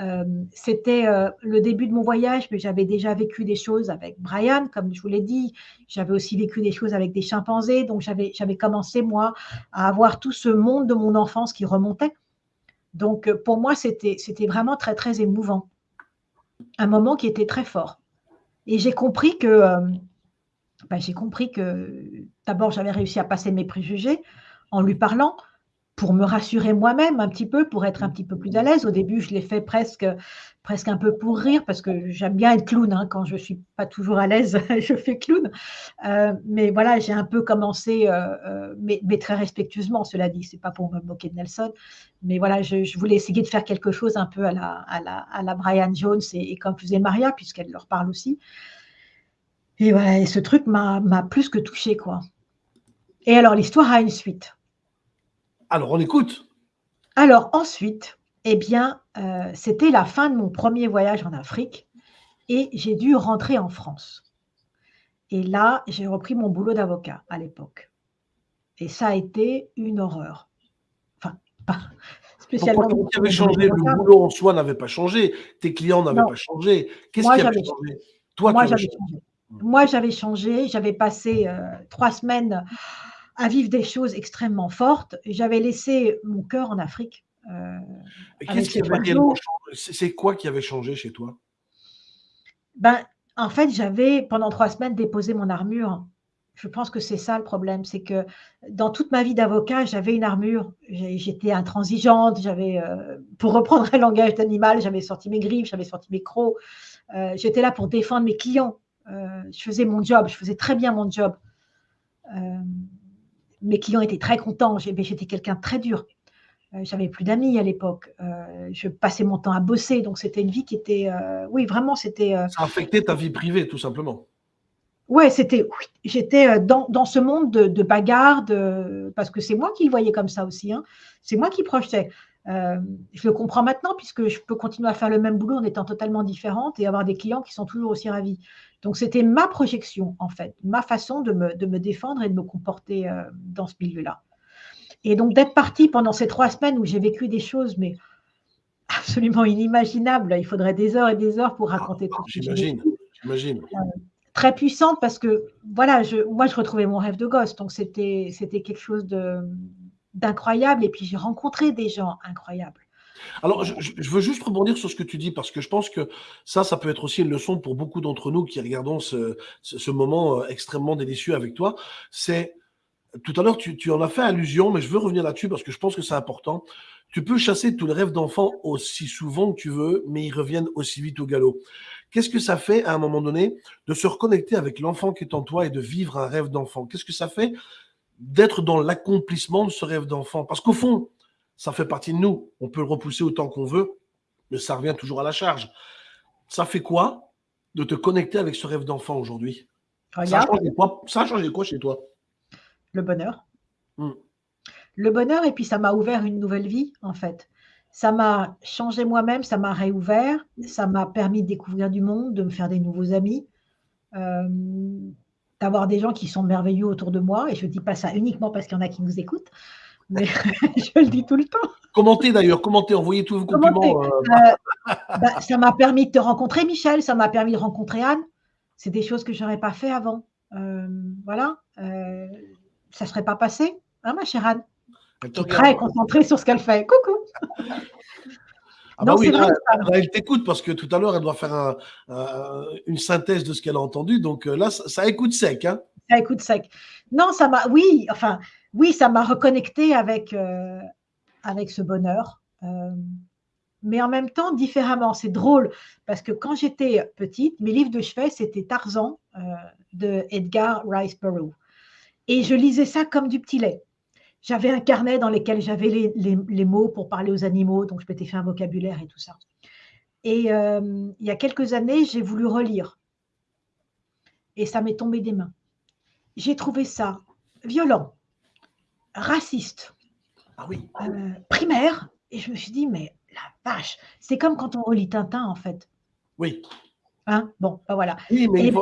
Euh, c'était le début de mon voyage, mais j'avais déjà vécu des choses avec Brian, comme je vous l'ai dit. J'avais aussi vécu des choses avec des chimpanzés, donc j'avais commencé, moi, à avoir tout ce monde de mon enfance qui remontait. Donc, pour moi, c'était vraiment très, très émouvant. Un moment qui était très fort. Et j'ai compris que bah, j'ai compris que d'abord, j'avais réussi à passer mes préjugés en lui parlant pour me rassurer moi-même un petit peu, pour être un petit peu plus à l'aise. Au début, je l'ai fait presque, presque un peu pour rire, parce que j'aime bien être clown. Hein. Quand je ne suis pas toujours à l'aise, je fais clown. Euh, mais voilà, j'ai un peu commencé, euh, euh, mais, très respectueusement, cela dit. Ce n'est pas pour me moquer de Nelson. Mais voilà, je, voulais essayer de faire quelque chose un peu à la, à la, Brian Jones et, et comme faisait Maria, puisqu'elle leur parle aussi. Et voilà, ce truc m'a plus que touché, quoi. Et alors, l'histoire a une suite. Alors, on écoute. Alors, ensuite, eh bien, euh, c'était la fin de mon premier voyage en Afrique et j'ai dû rentrer en France. Et là, j'ai repris mon boulot d'avocat à l'époque. Et ça a été une horreur. Enfin, pas spécialement. Pourquoi changé? Le boulot en soi n'avait pas changé. Tes clients n'avaient pas changé. Qu'est-ce qui avait changé? Toi, Moi, j'avais changé. Moi, j'avais changé, j'avais passé euh, trois semaines à vivre des choses extrêmement fortes. J'avais laissé mon cœur en Afrique. Euh, qu'est-ce qui C'est quoi qui avait changé chez toi? Ben, En fait, j'avais pendant trois semaines déposé mon armure. Je pense que c'est ça le problème, c'est que dans toute ma vie d'avocat, j'avais une armure. J'étais intransigeante, j'avais, euh, pour reprendre un langage d'animal, j'avais sorti mes griffes, j'avais sorti mes crocs. J'étais là pour défendre mes clients. Euh, je faisais mon job, je faisais très bien mon job. Euh, mes clients étaient très contents. J'étais quelqu'un de très dur. Euh, j'avais plus d'amis à l'époque. je passais mon temps à bosser, donc c'était une vie qui était, oui, vraiment, c'était. Ça affectait ta vie privée, tout simplement. Ouais, c'était, j'étais dans, dans, ce monde de, de bagarre, parce que c'est moi qui le voyais comme ça aussi. Hein. C'est moi qui projetais. Je le comprends maintenant puisque je peux continuer à faire le même boulot en étant totalement différente et avoir des clients qui sont toujours aussi ravis. Donc, c'était ma projection, en fait, ma façon de me, de me défendre et de me comporter euh, dans ce milieu-là. Et donc, d'être partie pendant ces trois semaines où j'ai vécu des choses, mais absolument inimaginables, il faudrait des heures et des heures pour raconter ah, tout J'imagine, j'imagine. Euh, très puissante parce que, voilà, je, moi, je retrouvais mon rêve de gosse. Donc, c'était quelque chose d'incroyable. Et puis, j'ai rencontré des gens incroyables. Alors, je, veux juste rebondir sur ce que tu dis, parce que je pense que ça, ça peut être aussi une leçon pour beaucoup d'entre nous qui regardons ce, moment euh, extrêmement délicieux avec toi. C'est, tout à l'heure, tu, tu, en as fait allusion, mais je veux revenir là-dessus parce que je pense que c'est important. Tu peux chasser tous les rêves d'enfant aussi souvent que tu veux, mais ils reviennent aussi vite au galop. Qu'est-ce que ça fait à un moment donné de se reconnecter avec l'enfant qui est en toi et de vivre un rêve d'enfant? Qu'est-ce que ça fait d'être dans l'accomplissement de ce rêve d'enfant Parce qu'au fond, ça fait partie de nous. On peut le repousser autant qu'on veut, mais ça revient toujours à la charge. Ça fait quoi de te connecter avec ce rêve d'enfant aujourd'hui? Ça, a changé quoi, ça a changé quoi chez toi? Le bonheur. Hmm. Le bonheur, et puis ça m'a ouvert une nouvelle vie, en fait. Ça m'a changé moi-même, ça m'a réouvert, ça m'a permis de découvrir du monde, de me faire des nouveaux amis. Euh, d'avoir des gens qui sont merveilleux autour de moi. Et je ne dis pas ça uniquement parce qu'il y en a qui nous écoutent, mais je le dis tout le temps. Commentez d'ailleurs, commentez, envoyez tous vos compliments. Euh. Bah, ça m'a permis de te rencontrer, Michel, ça m'a permis de rencontrer Anne. C'est des choses que je n'aurais pas fait avant. voilà, ça ne serait pas passé, hein, ma chère Anne? Qui est très concentrée sur ce qu'elle fait. Coucou ah bah oui, elle t'écoute parce que tout à l'heure, elle doit faire une synthèse de ce qu'elle a entendu. Donc euh, là, ça, écoute sec. Hein ça écoute sec. Non, ça m'a, oui, enfin, oui, ça m'a reconnecté avec, euh, avec ce bonheur. Euh, mais en même temps, différemment. C'est drôle parce que quand j'étais petite, mes livres de chevet, c'était Tarzan de Edgar Rice Burroughs. Et je lisais ça comme du petit lait. J'avais un carnet dans lequel j'avais les, mots pour parler aux animaux, donc je m'étais fait un vocabulaire et tout ça. Et euh, il y a quelques années, j'ai voulu relire. Et ça m'est tombé des mains. J'ai trouvé ça violent, raciste, ah oui. Euh, primaire. Et je me suis dit, mais la vache, c'est comme quand on relit Tintin, en fait. Oui. Hein bon, ben voilà. Oui, ben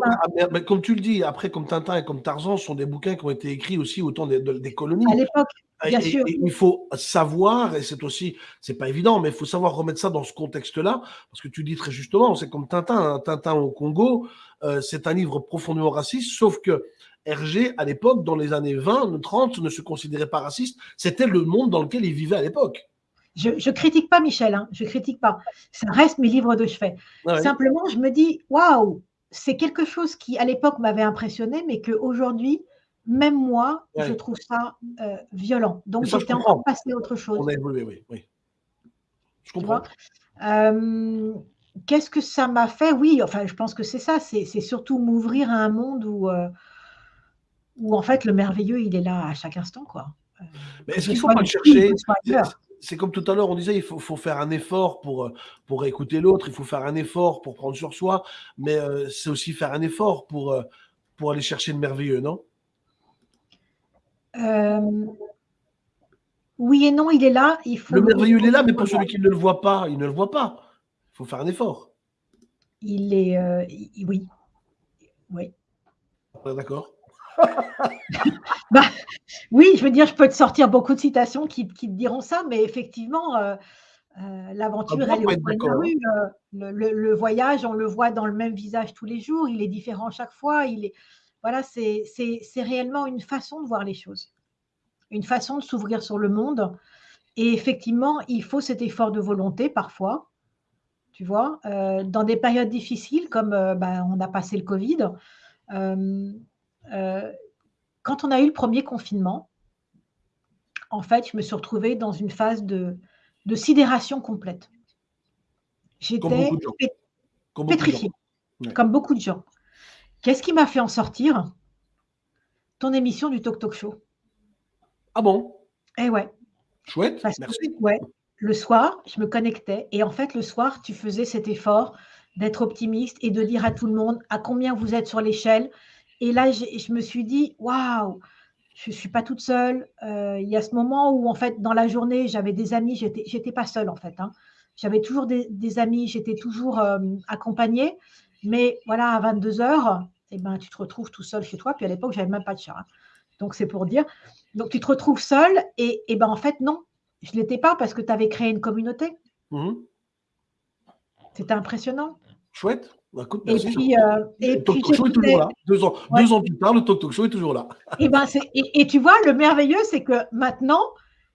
mais, comme tu le dis, après, comme Tintin et comme Tarzan, ce sont des bouquins qui ont été écrits aussi au temps des, colonies. À l'époque, bien sûr. il faut savoir, et c'est aussi, c'est pas évident, mais il faut savoir remettre ça dans ce contexte-là, parce que tu dis très justement, c'est comme Tintin, hein, Tintin au Congo, euh, c'est un livre profondément raciste, sauf que Hergé, à l'époque, dans les années 20, 30, ne se considérait pas raciste. C'était le monde dans lequel il vivait à l'époque. Je ne critique pas Michel, hein, je critique pas. Ça reste mes livres de chevet. Simplement, je me dis, waouh, c'est quelque chose qui, à l'époque, m'avait impressionné, mais qu'aujourd'hui, même moi, je trouve ça euh, violent. Donc, j'étais encore passé à autre chose. On a évolué, oui. oui. Je comprends. Euh, qu'est-ce que ça m'a fait? Oui, enfin, je pense que c'est ça. C'est surtout m'ouvrir à un monde où, euh, où, en fait, le merveilleux, il est là à chaque instant, quoi. Mais est-ce qu'il ne faut pas le chercher? C'est comme tout à l'heure, on disait, il faut, faire un effort pour, euh, pour écouter l'autre, il faut faire un effort pour prendre sur soi, mais euh, c'est aussi faire un effort pour, euh, pour aller chercher le merveilleux, non? Oui et non, il est là. Il faut le merveilleux, il est là, mais pour celui qui ne le voit pas, il ne le voit pas. Il faut faire un effort. Il est. oui. Oui. D'accord. bah, oui, je veux dire, je peux te sortir beaucoup de citations qui, te diront ça, mais effectivement, euh, euh, l'aventure, elle est au point de rue. Euh, le, voyage, on le voit dans le même visage tous les jours, il est différent chaque fois. Il est, voilà, c'est réellement une façon de voir les choses, une façon de s'ouvrir sur le monde. Et effectivement, il faut cet effort de volonté parfois, tu vois, dans des périodes difficiles comme ben, on a passé le Covid. Euh, quand on a eu le premier confinement, en fait, je me suis retrouvée dans une phase de, sidération complète. J'étais pétrifiée, comme beaucoup de gens. Qu'est-ce qui m'a fait en sortir? Ton émission du Talk Talk Show. Ah bon? Eh ouais. Chouette, merci. ouais, le soir, je me connectais et en fait, le soir, tu faisais cet effort d'être optimiste et de dire à tout le monde à combien vous êtes sur l'échelle, et là, je me suis dit, waouh, je ne suis pas toute seule. Euh, il y a ce moment où, en fait, dans la journée, j'avais des amis, j'étais, n'étais pas seule, en fait. Hein. J'avais toujours des, amis, j'étais toujours euh, accompagnée. Mais voilà, à 22 heures, eh ben, tu te retrouves tout seul chez toi. Puis à l'époque, j'avais même pas de chat. Hein. Donc, c'est pour dire. Donc, tu te retrouves seul. Et, et ben, en fait, non, je ne l'étais pas parce que tu avais créé une communauté. Mmh C'était impressionnant. Chouette. Bah, et puis, euh, le Talk Show est toujours là. Deux ans, deux ans plus tard, le Talk Show est toujours là. Et, eh ben, et, et, tu vois, le merveilleux, c'est que maintenant,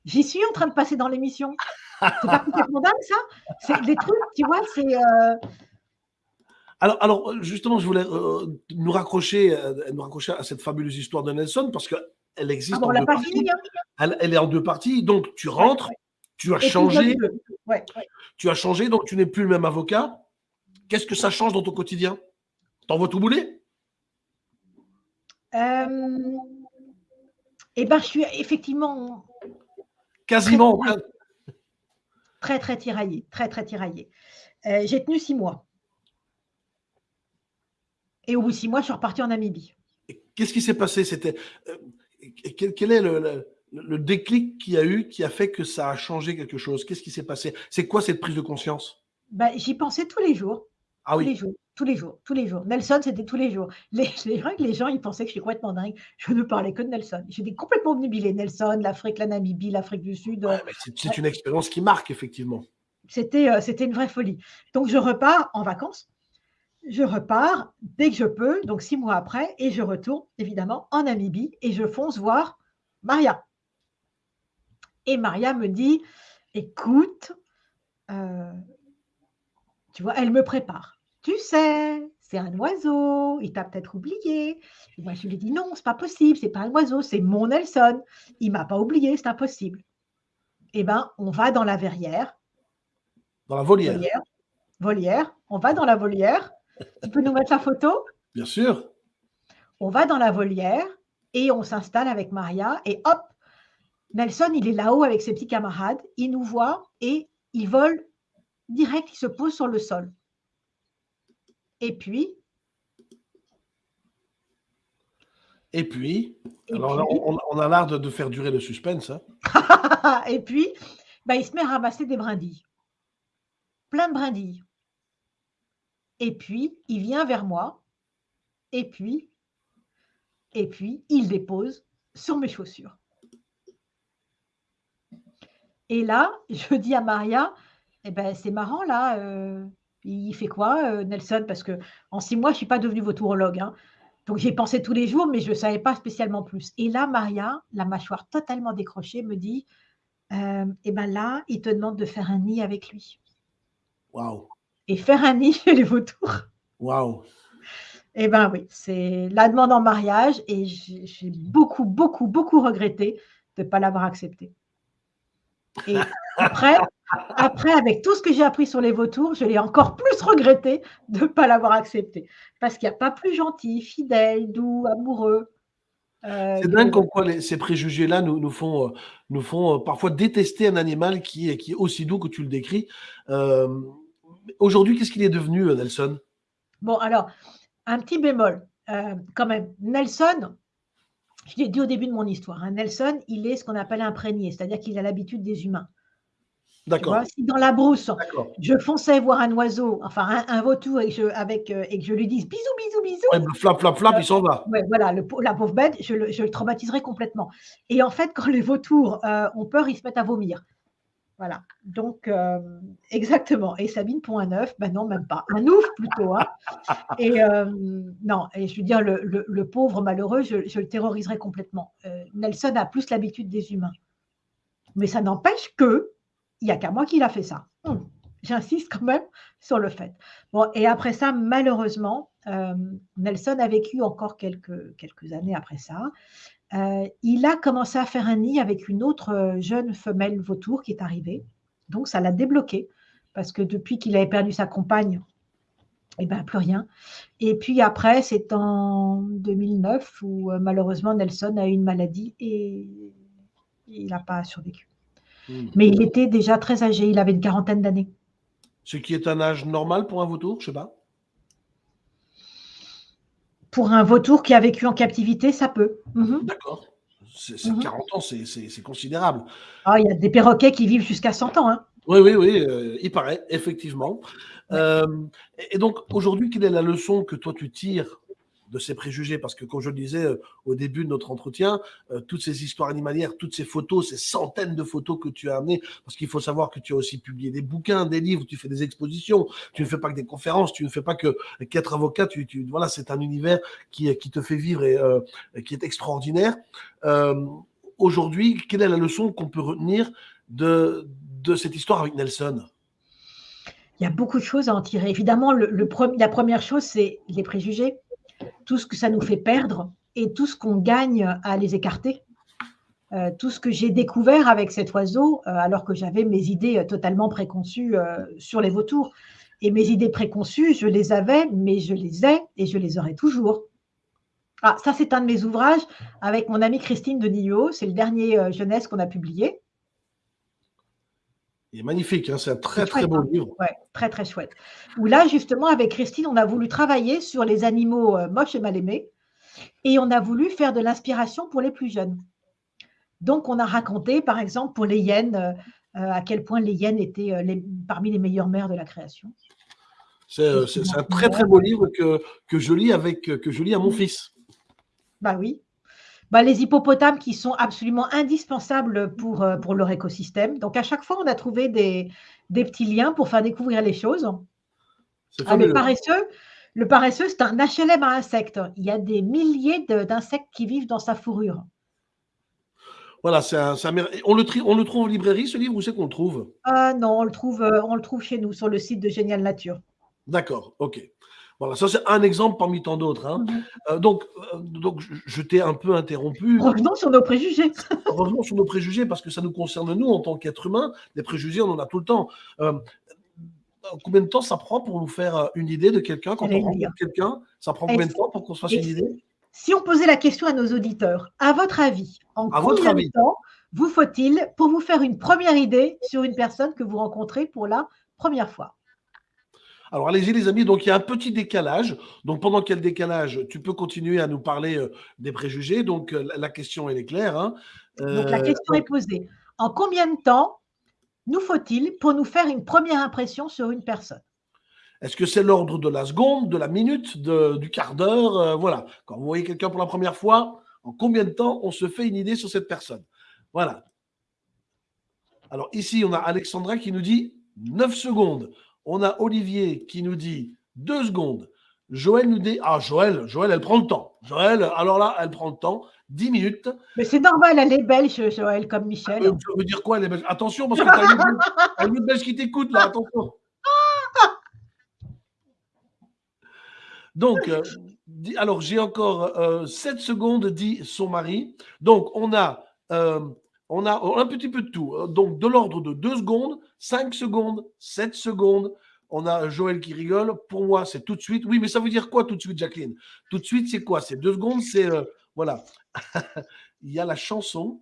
j'y suis en train de passer dans l'émission. C'est pas complètement dingue, ça? C'est des trucs, tu vois, c'est. Euh, alors, alors, justement, je voulais euh, nous, raccrocher, nous raccrocher à cette fabuleuse histoire de Nelson parce qu'elle existe ah en deux parties. Hein? elle, est en deux parties. Donc, tu rentres, tu as changé. Tu as changé, donc tu n'es plus le même avocat. Qu'est-ce que ça change dans ton quotidien? T'envoies tout bouler euh, Eh bien, je suis effectivement. Quasiment. Très, très, tiraillée. Très, très tiraillée. Euh, j'ai tenu six mois. Et au bout de six mois, je suis repartie en Namibie. Qu'est-ce qui s'est passé? C'était euh, quel, est le, le, déclic qu'il y a eu qui a fait que ça a changé quelque chose? Qu'est-ce qui s'est passé? C'est quoi cette prise de conscience? Ben, J'y pensais tous les jours. Ah oui. Tous les jours, tous les jours, tous les jours. Nelson, c'était tous les jours. Les, les, les gens, ils pensaient que je suis complètement dingue. Je ne parlais que de Nelson. J'étais complètement obnubilée. Nelson, l'Afrique, la Namibie, l'Afrique du Sud. c'est une expérience qui marque, effectivement. C'était euh, c'était une vraie folie. Donc, je repars en vacances. Je repars dès que je peux, donc six mois après, et je retourne évidemment en Namibie et je fonce voir Maria. Et Maria me dit, écoute, euh, tu vois, elle me prépare. Tu sais, c'est un oiseau, il t'a peut-être oublié. moi, je lui dis non, c'est pas possible, c'est pas un oiseau, c'est mon Nelson. Il m'a pas oublié, c'est impossible. Eh bien, on va dans la verrière. Dans la volière. volière. On va dans la volière. Tu peux nous mettre la photo? Bien sûr. On va dans la volière et on s'installe avec Maria et hop, Nelson, il est là-haut avec ses petits camarades, il nous voit et il vole direct, il se pose sur le sol. Et puis Et puis, alors on, a l'art de, faire durer le suspense. Hein. et puis, bah, il se met à ramasser des brindilles. Plein de brindilles. Et puis, il vient vers moi. Et puis, et puis, il dépose sur mes chaussures. Et là, je dis à Maria, eh ben, c'est marrant là, euh, il fait quoi, euh, Nelson? Parce que en six mois, je ne suis pas devenue vautourologue. Hein. Donc j'ai pensé tous les jours, mais je ne savais pas spécialement plus. Et là, Maria, la mâchoire totalement décrochée, me dit euh, Eh ben là, il te demande de faire un nid avec lui. Waouh Et faire un nid chez les vautours. Waouh Eh ben oui, c'est la demande en mariage et j'ai beaucoup, beaucoup, beaucoup regretté de ne pas l'avoir accepté. Et après, après, avec tout ce que j'ai appris sur les vautours, je l'ai encore plus regretté de ne pas l'avoir accepté. Parce qu'il n'y a pas plus gentil, fidèle, doux, amoureux. Euh, c'est dingue comme quoi ces préjugés-là nous, nous, font, euh, nous font euh, parfois détester un animal qui est, qui est aussi doux que tu le décris. Aujourd'hui, qu'est-ce qu'il est devenu, Nelson? Bon, alors, un petit bémol. quand même, Nelson, je l'ai dit au début de mon histoire, hein, Nelson, il est ce qu'on appelle imprégné, c'est-à-dire qu'il a l'habitude des humains. D'accord. Si dans la brousse, je fonçais voir un oiseau, enfin un, vautour, et, je, avec, euh, et que je lui dise bisous, bisous, bisous. Ouais, flap, flap, flap, il s'en va. Ouais, voilà, le, la pauvre bête, je le, je le, traumatiserai complètement. Et en fait, quand les vautours euh, ont peur, ils se mettent à vomir. Voilà. Donc, euh, exactement. Et Sabine Pont un œuf, ben non, même pas. Un ouf plutôt. Hein. Et non, et je veux dire, le, pauvre malheureux, je, le terroriserai complètement. Nelson a plus l'habitude des humains. Mais ça n'empêche que il n'y a qu'à moi qui l'a fait ça. Hum, j'insiste quand même sur le fait. Bon, et après ça, malheureusement, euh, Nelson a vécu encore quelques années après ça. Euh, il a commencé à faire un nid avec une autre euh, jeune femelle vautour qui est arrivée. Donc, ça l'a débloqué parce que depuis qu'il avait perdu sa compagne, eh ben, plus rien. Et puis après, c'est en 2009 où malheureusement Nelson a eu une maladie et il n'a pas survécu. Hmm. Mais il était déjà très âgé, il avait une quarantaine d'années. Ce qui est un âge normal pour un vautour, je ne sais pas. Pour un vautour qui a vécu en captivité, ça peut. Mhm. D'accord. C'est, 40 mhm. ans, c'est, considérable. Ah, il y a des perroquets qui vivent jusqu'à 100 ans. Hein. Oui, oui, oui, euh, il paraît, effectivement. Euh, et donc, aujourd'hui, quelle est la leçon que toi tu tires de ces préjugés. Parce que, comme je le disais euh, au début de notre entretien, euh, toutes ces histoires animalières, toutes ces photos, ces centaines de photos que tu as amenées, parce qu'il faut savoir que tu as aussi publié des bouquins, des livres, tu fais des expositions, tu ne fais pas que des conférences, tu ne fais pas que qu'être avocat. Tu, voilà, c'est un univers qui, qui te fait vivre et euh, qui est extraordinaire. Aujourd'hui, quelle est la leçon qu'on peut retenir de, de cette histoire avec Nelson? Il y a beaucoup de choses à en tirer. Évidemment, le la première chose, c'est les préjugés tout ce que ça nous fait perdre et tout ce qu'on gagne à les écarter. Euh, tout ce que j'ai découvert avec cet oiseau, euh, alors que j'avais mes idées euh, totalement préconçues sur les vautours. Et mes idées préconçues, je les avais, mais je les ai et je les aurai toujours. Ah, ça, c'est un de mes ouvrages avec mon amie Christine de. C'est le dernier jeunesse qu'on a publié. Il est magnifique, hein, c'est un très très beau hein. livre. Ouais, très très chouette. Où là, justement, avec Christine, on a voulu travailler sur les animaux euh, moches et mal aimés. Et on a voulu faire de l'inspiration pour les plus jeunes. Donc, on a raconté, par exemple, pour les hyènes, euh, euh, à quel point les hyènes étaient parmi les meilleures mères de la création. C'est un très très beau livre que, que, je lis avec que je lis à mon fils. Bah oui. Bah, les hippopotames qui sont absolument indispensables pour, pour leur écosystème. Donc, à chaque fois, on a trouvé des, des petits liens pour faire découvrir les choses. Ah, le paresseux, le paresseux, c'est un HLM à insectes. Il y a des milliers d'insectes qui vivent dans sa fourrure. Voilà, c'est un, on, le on le trouve en librairie, ce livre, où c'est qu'on le trouve? Ah non, on le, trouve, euh, on le trouve chez nous, sur le site de Génial Nature. D'accord, ok. Voilà, ça c'est un exemple parmi tant d'autres. Hein. Mhm. Euh, donc, euh, donc, je, t'ai un peu interrompu. Revenons sur nos préjugés. Revenons sur nos préjugés parce que ça nous concerne nous en tant qu'êtres humains. Les préjugés, on en a tout le temps. combien de temps ça prend pour nous faire une idée de quelqu'un quand on rencontre quelqu'un? Ça prend combien de temps pour qu'on se fasse une idée? si on posait la question à nos auditeurs, à votre avis, en combien de temps vous faut-il pour vous faire une première idée sur une personne que vous rencontrez pour la première fois? Alors allez-y les amis, donc il y a un petit décalage. Donc pendant quel décalage, tu peux continuer à nous parler euh, des préjugés. Donc euh, la question elle est claire. Hein. donc la euh, question est posée. En combien de temps nous faut-il pour nous faire une première impression sur une personne? Est-ce que c'est l'ordre de la seconde, de la minute, du quart d'heure Voilà. Quand vous voyez quelqu'un pour la première fois, en combien de temps on se fait une idée sur cette personne? Voilà. Alors ici, on a Alexandra qui nous dit 9 secondes. On a Olivier qui nous dit 2 secondes. Joël nous dit Ah, Joël, Joël, elle prend le temps. Joël, alors là, elle prend le temps. 10 minutes. Mais c'est normal, elle est belge, Joël, comme Michel. Ça veut dire quoi, elle est belge? Attention, parce que tu as une belge qui t'écoute, là, attention. Donc, euh, alors j'ai encore euh, 7 secondes, dit son mari. Donc, on a, euh, on a un petit peu de tout. Euh, donc, de l'ordre de 2 secondes, 5 secondes, 7 secondes. On a Joël qui rigole. Pour moi, c'est tout de suite. Oui, mais ça veut dire quoi tout de suite, Jacqueline? Tout de suite, c'est quoi? C'est 2 secondes, c'est. voilà. Il y a la chanson.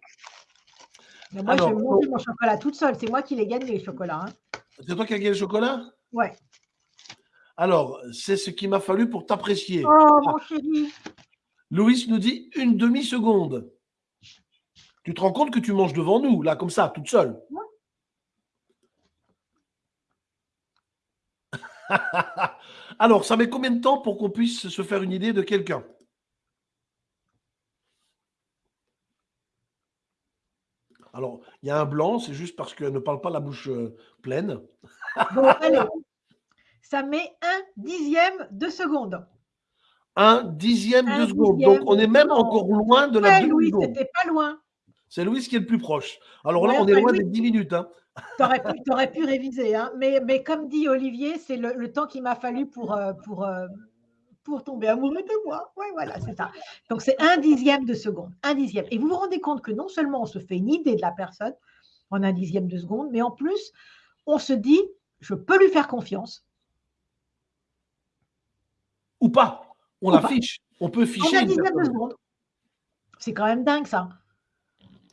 moi, je vais manger mon chocolat toute seule. C'est moi qui l'ai gagné, les chocolats. Hein. C'est toi qui as gagné le chocolat? Ouais. Alors, c'est ce qu'il m'a fallu pour t'apprécier. Oh, mon chéri. Louis nous dit une demi-seconde. Tu te rends compte que tu manges devant nous, là, comme ça, toute seule Alors, ça met combien de temps pour qu'on puisse se faire une idée de quelqu'un? Alors, il y a un blanc, c'est juste parce qu'elle ne parle pas la bouche euh, pleine. Bon, allez, ça met un dixième de seconde. Un dixième de seconde. Donc, on est même encore loin de la ouais, Louis, c'était pas loin. C'est Louis qui est le plus proche. Alors là, on est loin des dix minutes. Hein. Tu aurais, pu réviser. Hein. Mais, mais, comme dit Olivier, c'est le, temps qu'il m'a fallu pour, euh, pour, euh, pour tomber amoureux de moi. Oui, voilà, c'est ça. Donc, c'est un dixième de seconde. Un dixième. Et vous vous rendez compte que non seulement on se fait une idée de la personne en un dixième de seconde, mais en plus, on se dit, je peux lui faire confiance ou pas. On l'affiche. On peut ficher. On a de secondes. C'est quand même dingue ça.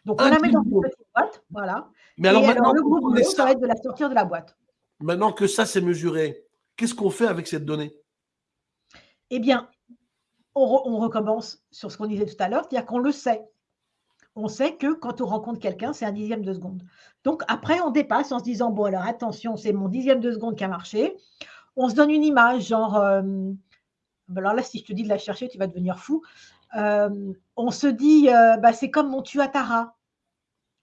Donc on la met dans une petite boîte, voilà. Mais alors maintenant, le groupe ça va être de la sortir de la boîte. Maintenant que ça c'est mesuré, qu'est-ce qu'on fait avec cette donnée? Eh bien, on, recommence sur ce qu'on disait tout à l'heure, c'est-à-dire qu'on le sait. On sait que quand on rencontre quelqu'un, c'est un dixième de seconde. Donc après, on dépasse en se disant, bon alors attention, c'est mon dixième de seconde qui a marché. On se donne une image, genre, euh, bah, alors là, si je te dis de la chercher, tu vas devenir fou. Euh, on se dit, euh, bah, c'est comme mon Tuatara.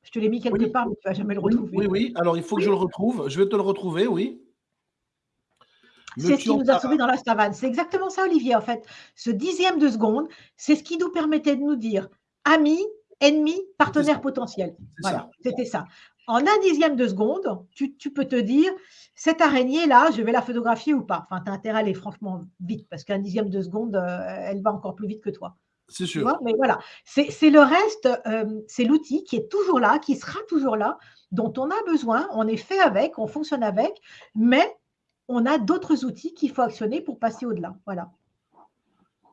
Je te l'ai mis quelque part, mais tu ne vas jamais le retrouver. Oui, oui, alors il faut que je le retrouve. Je vais te le retrouver, oui. C'est ce qui nous a sauvés dans la savane. C'est exactement ça, Olivier, en fait. Ce dixième de seconde, c'est ce qui nous permettait de nous dire ami, ennemi, partenaire potentiel. Voilà, c'était ça. En un dixième de seconde, tu, peux te dire, cette araignée-là, je vais la photographier ou pas. Enfin, tu as intérêt à aller franchement vite, parce qu'un dixième de seconde, euh, elle va encore plus vite que toi. C'est sûr. mais voilà, c'est le reste, euh, c'est l'outil qui est toujours là, qui sera toujours là, dont on a besoin, on est fait avec, on fonctionne avec, mais on a d'autres outils qu'il faut actionner pour passer au-delà. Voilà.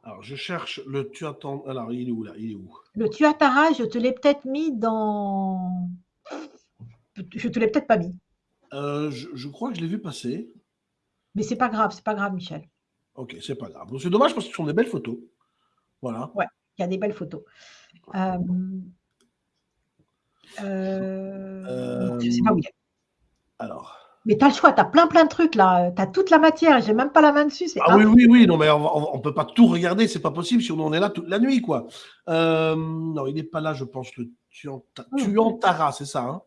Alors, je cherche le tuatara. Alors, il est où là? Il est où? Le tuatara, je te l'ai peut-être mis dans. Je te l'ai peut-être pas mis. Euh, je, crois que je l'ai vu passer. Mais c'est pas grave, c'est pas grave, Michel. Ok, c'est pas grave. C'est dommage parce que ce sont des belles photos. Voilà. Ouais, il y a des belles photos. Euh, euh, je sais pas où il est. Alors. Mais tu as le choix, tu as plein plein de trucs là, tu as toute la matière, j'ai même pas la main dessus. Ah oui, oui, oui, non, mais on, ne peut pas tout regarder, c'est pas possible si on est là toute la nuit, quoi. Euh, non, il n'est pas là, je pense, le Tuantara, c'est ça hein?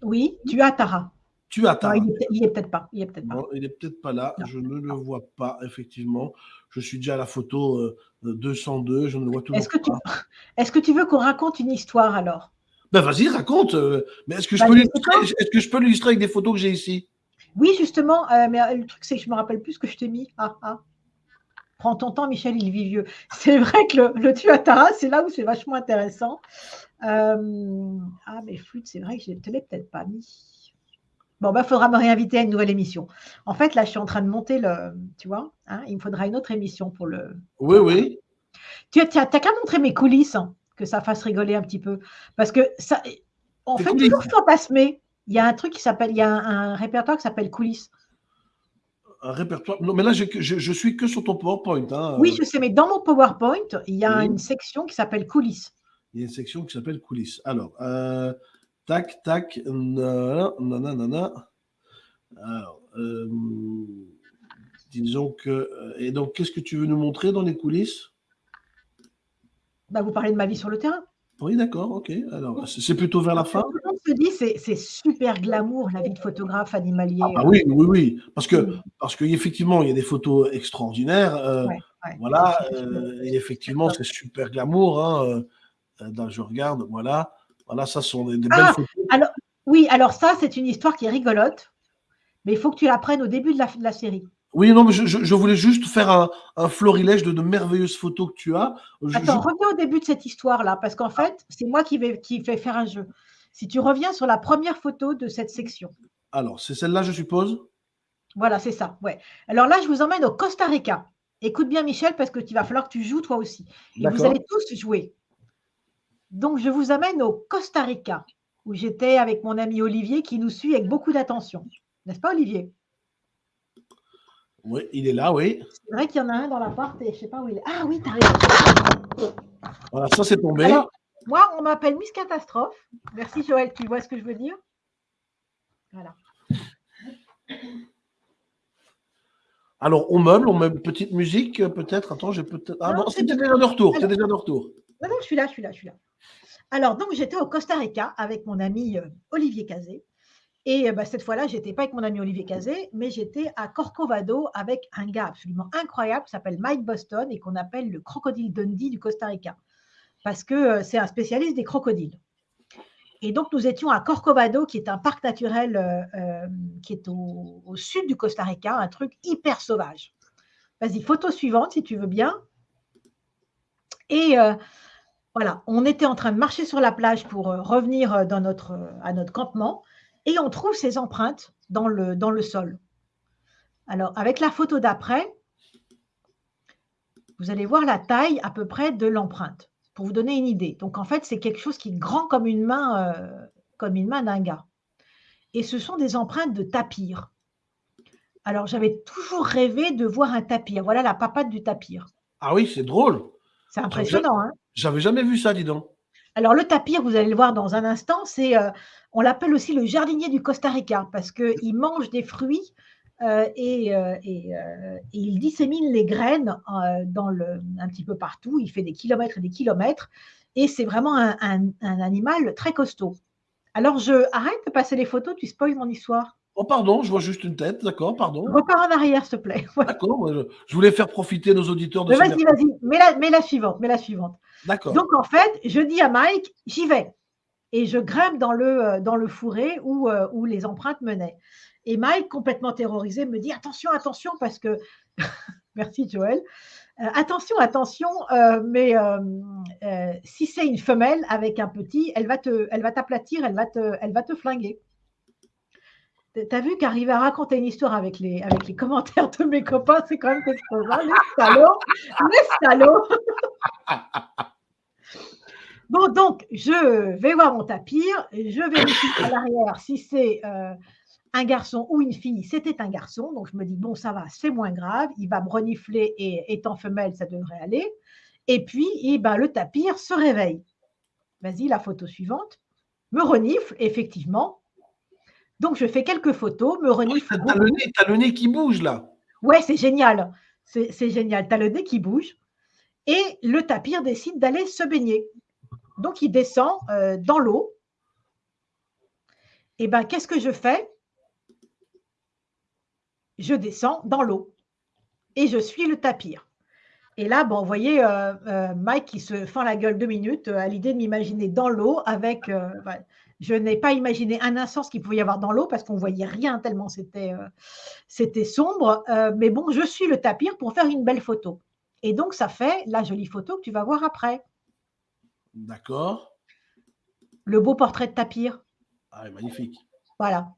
Oui, Tuatara. Tuatara. Non, il est, peut-être pas. Il est peut-être pas. il est peut-être pas là, je ne le vois pas, effectivement. Je suis déjà à la photo 202, euh, je ne le vois toujours est-ce que pas. Tu... Est-ce que tu veux qu'on raconte une histoire alors? Ben vas-y, raconte. Euh, mais est-ce que, je bah, peux est-ce que je peux l'illustrer avec des photos que j'ai ici? Oui, justement. Euh, mais euh, le truc, c'est que je me rappelle plus ce que je t'ai mis. Ah, ah. Prends ton temps, Michel, il vit vieux. C'est vrai que le, le Tuatara, c'est là où c'est vachement intéressant. ah, mais flûte, c'est vrai que je ne te l'ai peut-être pas mis. Bon, il bah, faudra me réinviter à une nouvelle émission. En fait, là, je suis en train de monter le. Tu vois, hein, il me faudra une autre émission pour le. Oui, oui. Tu n'as qu'à montrer mes coulisses. Hein que ça fasse rigoler un petit peu. Parce que ça, on fait toujours fantasmer. Il y a un truc qui s'appelle, il y a un, répertoire qui s'appelle coulisses. Un répertoire. Non, mais là, je, je, suis que sur ton PowerPoint. Hein. Oui, je sais, mais dans mon PowerPoint, il y a une section qui s'appelle coulisses. Il y a une section qui s'appelle coulisses. Alors, euh, tac, tac, nanana. Alors, euh, disons que. Euh, et donc, qu'est-ce que tu veux nous montrer dans les coulisses? Bah, vous parlez de ma vie sur le terrain. Oui, d'accord, ok. Alors, c'est plutôt vers la fin? Monde se dit c'est super glamour la vie de photographe animalier. Ah bah oui, oui, oui, parce que parce qu'effectivement il y a des photos extraordinaires. Euh, voilà, euh, et effectivement c'est super glamour. Hein, euh, je regarde, voilà, voilà, ça sont des, belles ah, photos. Alors, oui, alors ça c'est une histoire qui est rigolote, mais il faut que tu la prennes au début de la, de la série. Oui, non, mais je, voulais juste faire un, florilège de, de, merveilleuses photos que tu as. Attends, reviens au début de cette histoire-là, parce qu'en fait, c'est moi qui vais, qui faire un jeu. Si tu reviens sur la première photo de cette section. Alors, c'est celle-là, je suppose? Voilà, c'est ça, ouais. Alors là, je vous emmène au Costa Rica. Écoute bien, Michel, parce qu'il va falloir que tu joues toi aussi. Et vous allez tous jouer. Donc, je vous amène au Costa Rica, où j'étais avec mon ami Olivier, qui nous suit avec beaucoup d'attention. N'est-ce pas, Olivier? Oui, il est là, oui. C'est vrai qu'il y en a un dans l'appart et je ne sais pas où il est. Ah oui, tu raison. Voilà, ça c'est tombé. moi, on m'appelle Miss Catastrophe. Merci Joël, tu vois ce que je veux dire? Voilà. Alors, on meuble, on met une petite musique, peut-être. Attends, j'ai peut-être. Ah non, c'était déjà de retour. C'est déjà de retour. Non, non, je suis là, je suis là, je suis là. Alors, donc, j'étais au Costa Rica avec mon ami euh, Olivier Cazé. Et bah, cette fois-là, je n'étais pas avec mon ami Olivier Cazé, mais j'étais à Corcovado avec un gars absolument incroyable qui s'appelle Mike Boston et qu'on appelle le crocodile Dundee du Costa Rica, parce que c'est un spécialiste des crocodiles. Et donc, nous étions à Corcovado, qui est un parc naturel euh, euh, qui est au, sud du Costa Rica, un truc hyper sauvage. Vas-y, photo suivante, si tu veux bien. Et euh, voilà, on était en train de marcher sur la plage pour revenir dans notre, à notre campement et on trouve ces empreintes dans le, dans le sol. Alors, avec la photo d'après, vous allez voir la taille à peu près de l'empreinte, pour vous donner une idée. Donc, en fait, c'est quelque chose qui est grand comme une main, euh, comme une main d'un gars. Et ce sont des empreintes de tapir. Alors, j'avais toujours rêvé de voir un tapir. Voilà la papate du tapir. Ah oui, c'est drôle. C'est impressionnant. Hein J'avais jamais vu ça, dis donc. Alors, le tapir, vous allez le voir dans un instant, c'est euh, on l'appelle aussi le jardinier du Costa Rica parce qu'il mange des fruits euh, et, euh, euh, et, il dissémine les graines dans le, un petit peu partout. Il fait des kilomètres et des kilomètres et c'est vraiment un, animal très costaud. Alors, je arrête de passer les photos, tu spoil mon histoire. Oh, pardon, je vois juste une tête, d'accord, pardon. Repars en arrière, s'il te plaît. D'accord, je, voulais faire profiter nos auditeurs de Vas-y, vas-y, mets la, mets la suivante, mets la suivante. D'accord. Donc, en fait, je dis à Mike, j'y vais et je grimpe dans le, dans le fourré où, où les empreintes menaient. Et Mike, complètement terrorisé, me dit attention, attention, parce que, merci Joël, euh, attention, attention, mais si c'est une femelle avec un petit, elle va te, elle t'aplatir, elle va te, elle va te flinguer. T'as vu qu'arriver à raconter une histoire avec les, commentaires de mes copains, c'est quand même quelque chose. Hein, les. Bon, donc, je vais voir mon tapir, je vérifie à l'arrière si c'est euh, un garçon ou une fille. C'était un garçon, donc je me dis, bon, ça va, c'est moins grave, il va me renifler et étant femelle, ça devrait aller. Et puis, eh ben, le tapir se réveille. Vas-y, la photo suivante. Me renifle, effectivement. Donc, je fais quelques photos, me renifle. Tu as, le nez qui bouge là. Ouais, c'est génial. C'est génial. Tu as le nez qui bouge. Et le tapir décide d'aller se baigner. Donc, il descend euh, dans l'eau. Et bien, qu'est-ce que je fais? Je descends dans l'eau. Et je suis le tapir. Et là, bon, vous voyez euh, euh, Mike qui se fend la gueule deux minutes à l'idée de m'imaginer dans l'eau avec. je n'ai pas imaginé un instant ce qu'il pouvait y avoir dans l'eau parce qu'on ne voyait rien tellement c'était c'était sombre. mais bon, je suis le tapir pour faire une belle photo. Et donc, ça fait la jolie photo que tu vas voir après. D'accord. Le beau portrait de tapir. Ah, magnifique. Voilà.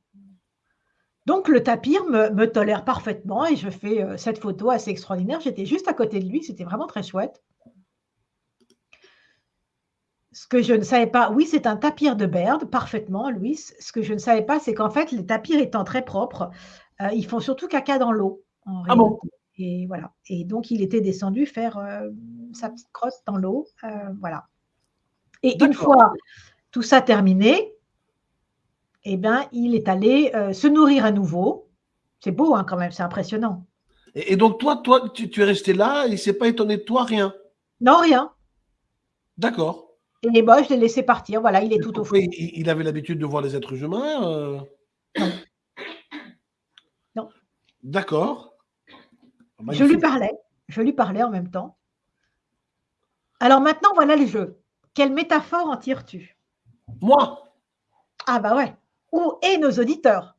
Donc, le tapir me, tolère parfaitement et je fais euh, cette photo assez extraordinaire. J'étais juste à côté de lui, c'était vraiment très chouette. Ce que je ne savais pas, oui, c'est un tapir de Baird, parfaitement, Louis. Ce que je ne savais pas, c'est qu'en fait, les tapirs étant très propres, euh, ils font surtout caca dans l'eau. Ah bon? Et voilà. Et donc, il était descendu faire euh, sa petite crotte dans l'eau. voilà. Et une fois tout ça terminé, eh ben, il est allé euh, se nourrir à nouveau. C'est beau hein, quand même, c'est impressionnant. Et, donc toi, toi, tu, es resté là, il ne s'est pas étonné de toi, rien? Non, rien. D'accord. Et moi, je l'ai laissé partir, voilà, il est tout au fond. Il, avait l'habitude de voir les êtres humains euh? Non. Non. D'accord. Je lui parlais, je lui parlais en même temps. Alors maintenant, voilà le jeu. Quelle métaphore en tires-tu? Moi? Ah bah ouais. Ou et nos auditeurs?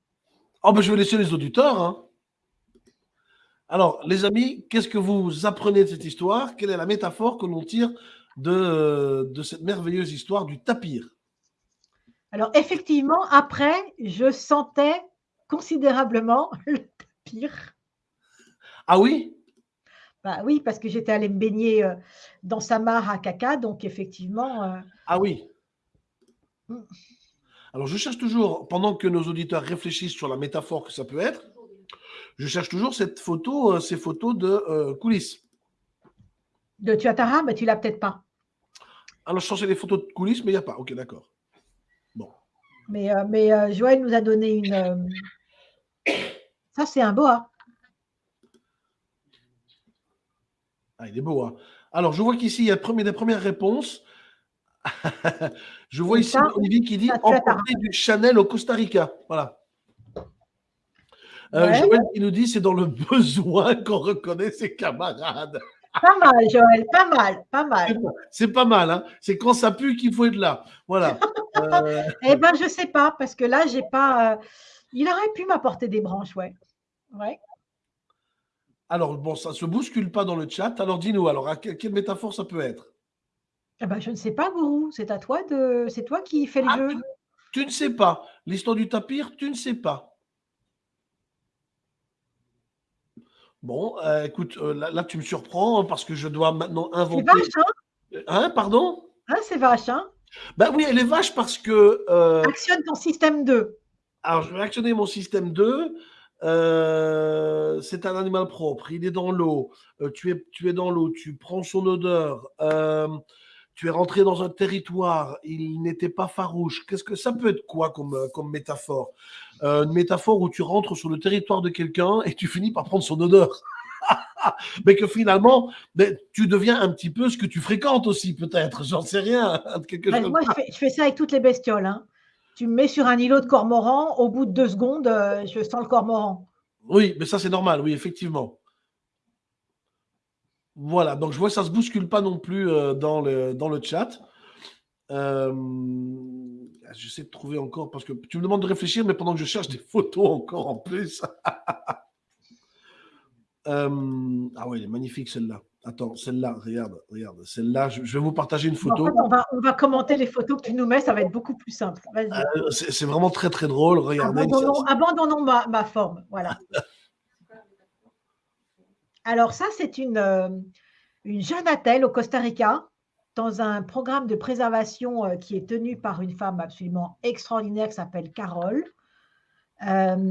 Oh bah je vais laisser les auditeurs. Hein. Alors, les amis, qu'est-ce que vous apprenez de cette histoire? Quelle est la métaphore que l'on tire de, de cette merveilleuse histoire du tapir? Alors, effectivement, après, je sentais considérablement le tapir. Ah oui? Bah oui, parce que j'étais allée me baigner euh, dans sa mare à caca, donc effectivement. Euh, ah oui. Mm. Alors je cherche toujours, pendant que nos auditeurs réfléchissent sur la métaphore que ça peut être, je cherche toujours cette photo, euh, ces photos de coulisses. De Tuatara, mais tu l'as peut-être pas. Alors je cherchais les photos de coulisses, mais il n'y a pas. Ok, d'accord. Bon. Mais, mais Joël nous a donné une. Ça, c'est un boa. Ah, il est beau. Hein. Alors, je vois qu'ici, il y a des premières réponses. Je vois ici Olivier qui dit emporter du Chanel au Costa Rica. Voilà. Euh, Joël qui nous dit c'est dans le besoin qu'on reconnaît ses camarades. Pas mal, Joël, pas mal, pas mal. C'est pas mal, hein. c'est quand ça pue qu'il faut être là. Voilà. Euh, eh ben, je sais pas, parce que là, j'ai pas. Euh, il aurait pu m'apporter des branches, ouais. Ouais. Alors, bon, ça ne se bouscule pas dans le chat. Alors, dis-nous, alors, quelle, métaphore ça peut être? Eh ben, Je ne sais pas, Gourou. C'est à toi de. C'est toi qui fais le ah, jeu. Tu, ne sais pas. L'histoire du tapir, tu ne sais pas. Bon, euh, écoute, euh, là, tu me surprends parce que je dois maintenant inventer. C'est vache, hein Hein, pardon? Hein, c'est vache, hein Ben oui, elle est vache parce que. Euh, Actionne ton système 2. Alors, je vais actionner mon système 2. Euh, c'est un animal propre, il est dans l'eau, euh, tu, es, tu es dans l'eau, tu prends son odeur, euh, tu es rentré dans un territoire, il n'était pas farouche. Qu'est-ce que ça peut être quoi comme, comme métaphore? Une métaphore où tu rentres sur le territoire de quelqu'un et tu finis par prendre son odeur. mais que finalement, mais tu deviens un petit peu ce que tu fréquentes aussi, peut-être. J'en sais rien. Quelque chose moi, je fais, je fais, ça avec toutes les bestioles. Hein tu me mets sur un îlot de cormoran, au bout de deux secondes, euh, je sens le cormoran. Oui, mais ça c'est normal, oui, effectivement. Voilà, donc je vois que ça ne se bouscule pas non plus euh, dans, le, dans le chat. Euh, j'essaie de trouver encore, parce que tu me demandes de réfléchir, mais pendant que je cherche des photos encore en plus. ah oui, elle est magnifique celle-là. Attends, celle-là, regarde, regarde. Celle-là, je, vais vous partager une photo. on, va, commenter les photos que tu nous mets, ça va être beaucoup plus simple. Euh, c'est vraiment très, très drôle. Regardez. Abandonnons, ma, forme. Voilà. Alors, ça, c'est une, euh, une jeune attelle au Costa Rica dans un programme de préservation euh, qui est tenu par une femme absolument extraordinaire qui s'appelle Carole.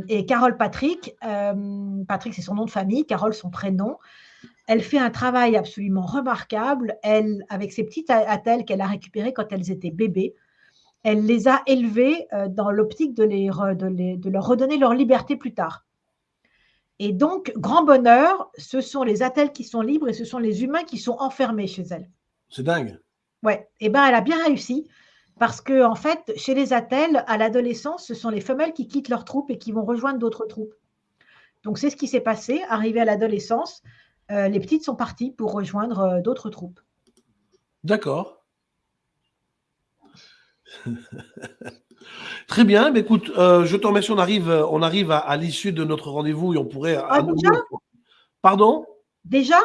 et Carole Patrick, Patrick c'est son nom de famille, Carole son prénom. Elle fait un travail absolument remarquable. Elle, avec ses petites attelles qu'elle a récupérées quand elles étaient bébés, elle les a élevés dans l'optique de leur redonner leur liberté plus tard. Et donc, grand bonheur, ce sont les attelles qui sont libres et ce sont les humains qui sont enfermés chez elle. C'est dingue. Ouais, et eh ben elle a bien réussi parce que en fait, chez les attelles, à l'adolescence, ce sont les femelles qui quittent leur troupe et qui vont rejoindre d'autres troupes. Donc c'est ce qui s'est passé. Arrivé à l'adolescence, euh, les petites sont parties pour rejoindre euh, d'autres troupes. D'accord. Très bien, mais écoute, euh, je te remercie. On arrive, on arrive à, l'issue de notre rendez-vous et on pourrait. Ah, déjà? Pardon? Déjà?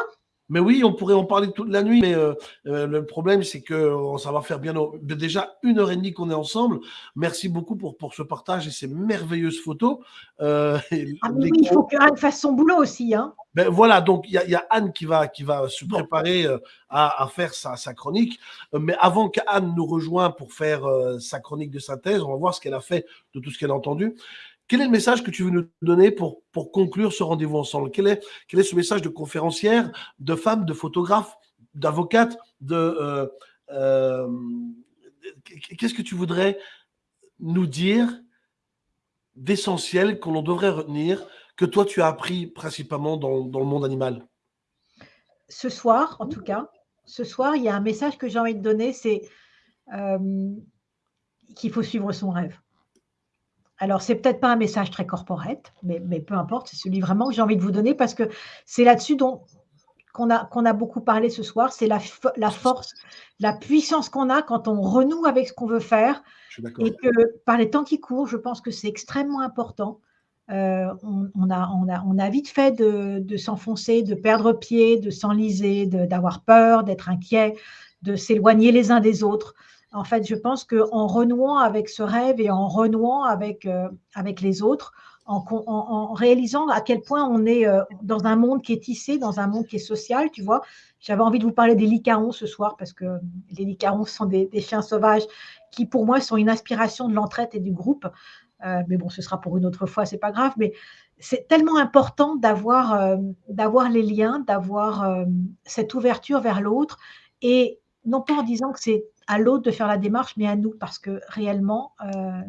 Mais oui, on pourrait en parler toute la nuit, mais euh, euh, le problème, c'est que ça va faire bien déjà une heure et demie qu'on est ensemble. Merci beaucoup pour, pour ce partage et ces merveilleuses photos. Euh, ah oui, il faut qu'Anne fasse son boulot aussi. Hein. Ben voilà, donc il y, a Anne qui va, qui va se préparer à, faire sa, sa, chronique. Mais avant qu'Anne nous rejoigne pour faire sa chronique de synthèse, on va voir ce qu'elle a fait de tout ce qu'elle a entendu. Quel est le message que tu veux nous donner pour, pour conclure ce rendez-vous ensemble? Quel est, quel est ce message de conférencière, de femme, de photographe, d'avocate, de... Euh, euh, qu'est-ce que tu voudrais nous dire d'essentiel qu'on devrait retenir, que toi tu as appris principalement dans, le monde animal? Ce soir, en tout cas, ce soir, il y a un message que j'ai envie de donner, c'est euh, qu'il faut suivre son rêve. Alors, c'est peut-être pas un message très corporate, mais, peu importe, c'est celui vraiment que j'ai envie de vous donner parce que c'est là-dessus qu'on a, qu'on a beaucoup parlé ce soir, c'est la, la force, la puissance qu'on a quand on renoue avec ce qu'on veut faire. Et que par les temps qui courent, je pense que c'est extrêmement important. Euh, on, a, on, a, on, a, vite fait de, de s'enfoncer, de perdre pied, de s'enliser, d'avoir peur, d'être inquiet, de s'éloigner les uns des autres. En fait, je pense qu'en renouant avec ce rêve et en renouant avec, euh, avec les autres, en, réalisant à quel point on est euh, dans un monde qui est tissé, dans un monde qui est social, tu vois. J'avais envie de vous parler des licarons ce soir parce que les licarons sont des, chiens sauvages qui, pour moi, sont une inspiration de l'entraide et du groupe. Euh, mais bon, ce sera pour une autre fois, c'est pas grave. Mais c'est tellement important d'avoir d'avoir les liens, d'avoir cette ouverture vers l'autre et non pas en disant que c'est à l'autre de faire la démarche, mais à nous, parce que réellement, euh,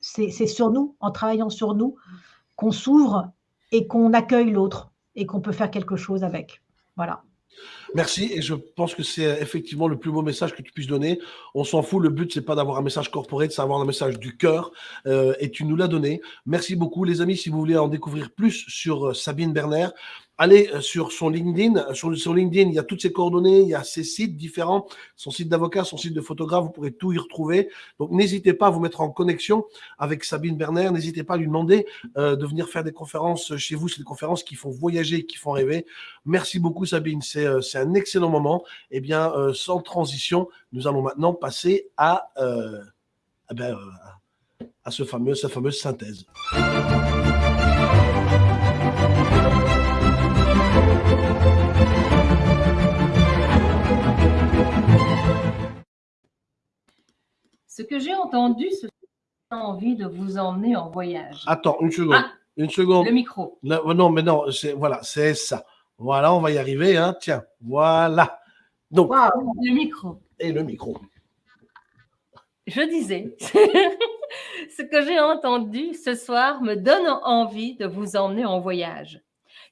c'est sur nous, en travaillant sur nous, qu'on s'ouvre et qu'on accueille l'autre et qu'on peut faire quelque chose avec. Voilà. Merci et je pense que c'est effectivement le plus beau message que tu puisses donner. On s'en fout, le but c'est pas d'avoir un message corporé, c'est d'avoir un message du cœur euh, et tu nous l'as donné. Merci beaucoup les amis, si vous voulez en découvrir plus sur euh, Sabine Berner, allez euh, sur son LinkedIn. Sur, LinkedIn, il y a toutes ses coordonnées, il y a ses sites différents, son site d'avocat, son site de photographe, vous pourrez tout y retrouver. Donc, n'hésitez pas à vous mettre en connexion avec Sabine Berner. N'hésitez pas à lui demander euh, de venir faire des conférences chez vous. C'est des conférences qui font voyager, qui font rêver. Merci beaucoup, Sabine. C'est euh, un excellent moment. Eh bien, sans transition, nous allons maintenant passer à, eh ben, à ce fameux, sa fameuse synthèse. Ce que j'ai entendu, c'est envie de vous emmener en voyage. Attends, une seconde. Ah, une seconde. Le micro. non, mais non, voilà, c'est ça. Voilà, on va y arriver. Hein. Tiens, voilà. Donc, le micro. Et le micro. Je disais, ce que j'ai entendu ce soir me donne envie de vous emmener en voyage.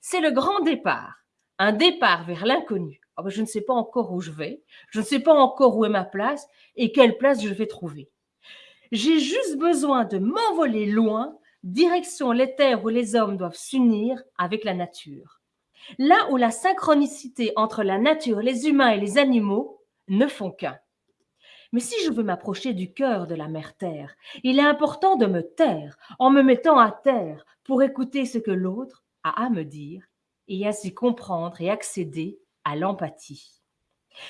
C'est le grand départ, un départ vers l'inconnu. Ah ben, je ne sais pas encore où je vais, je ne sais pas encore où est ma place et quelle place je vais trouver. J'ai juste besoin de m'envoler loin, direction les terres où les hommes doivent s'unir avec la nature. Là où la synchronicité entre la nature, les humains et les animaux ne font qu'un. Mais si je veux m'approcher du cœur de la mère Terre, il est important de me taire en me mettant à terre pour écouter ce que l'autre a à me dire et ainsi comprendre et accéder à l'empathie.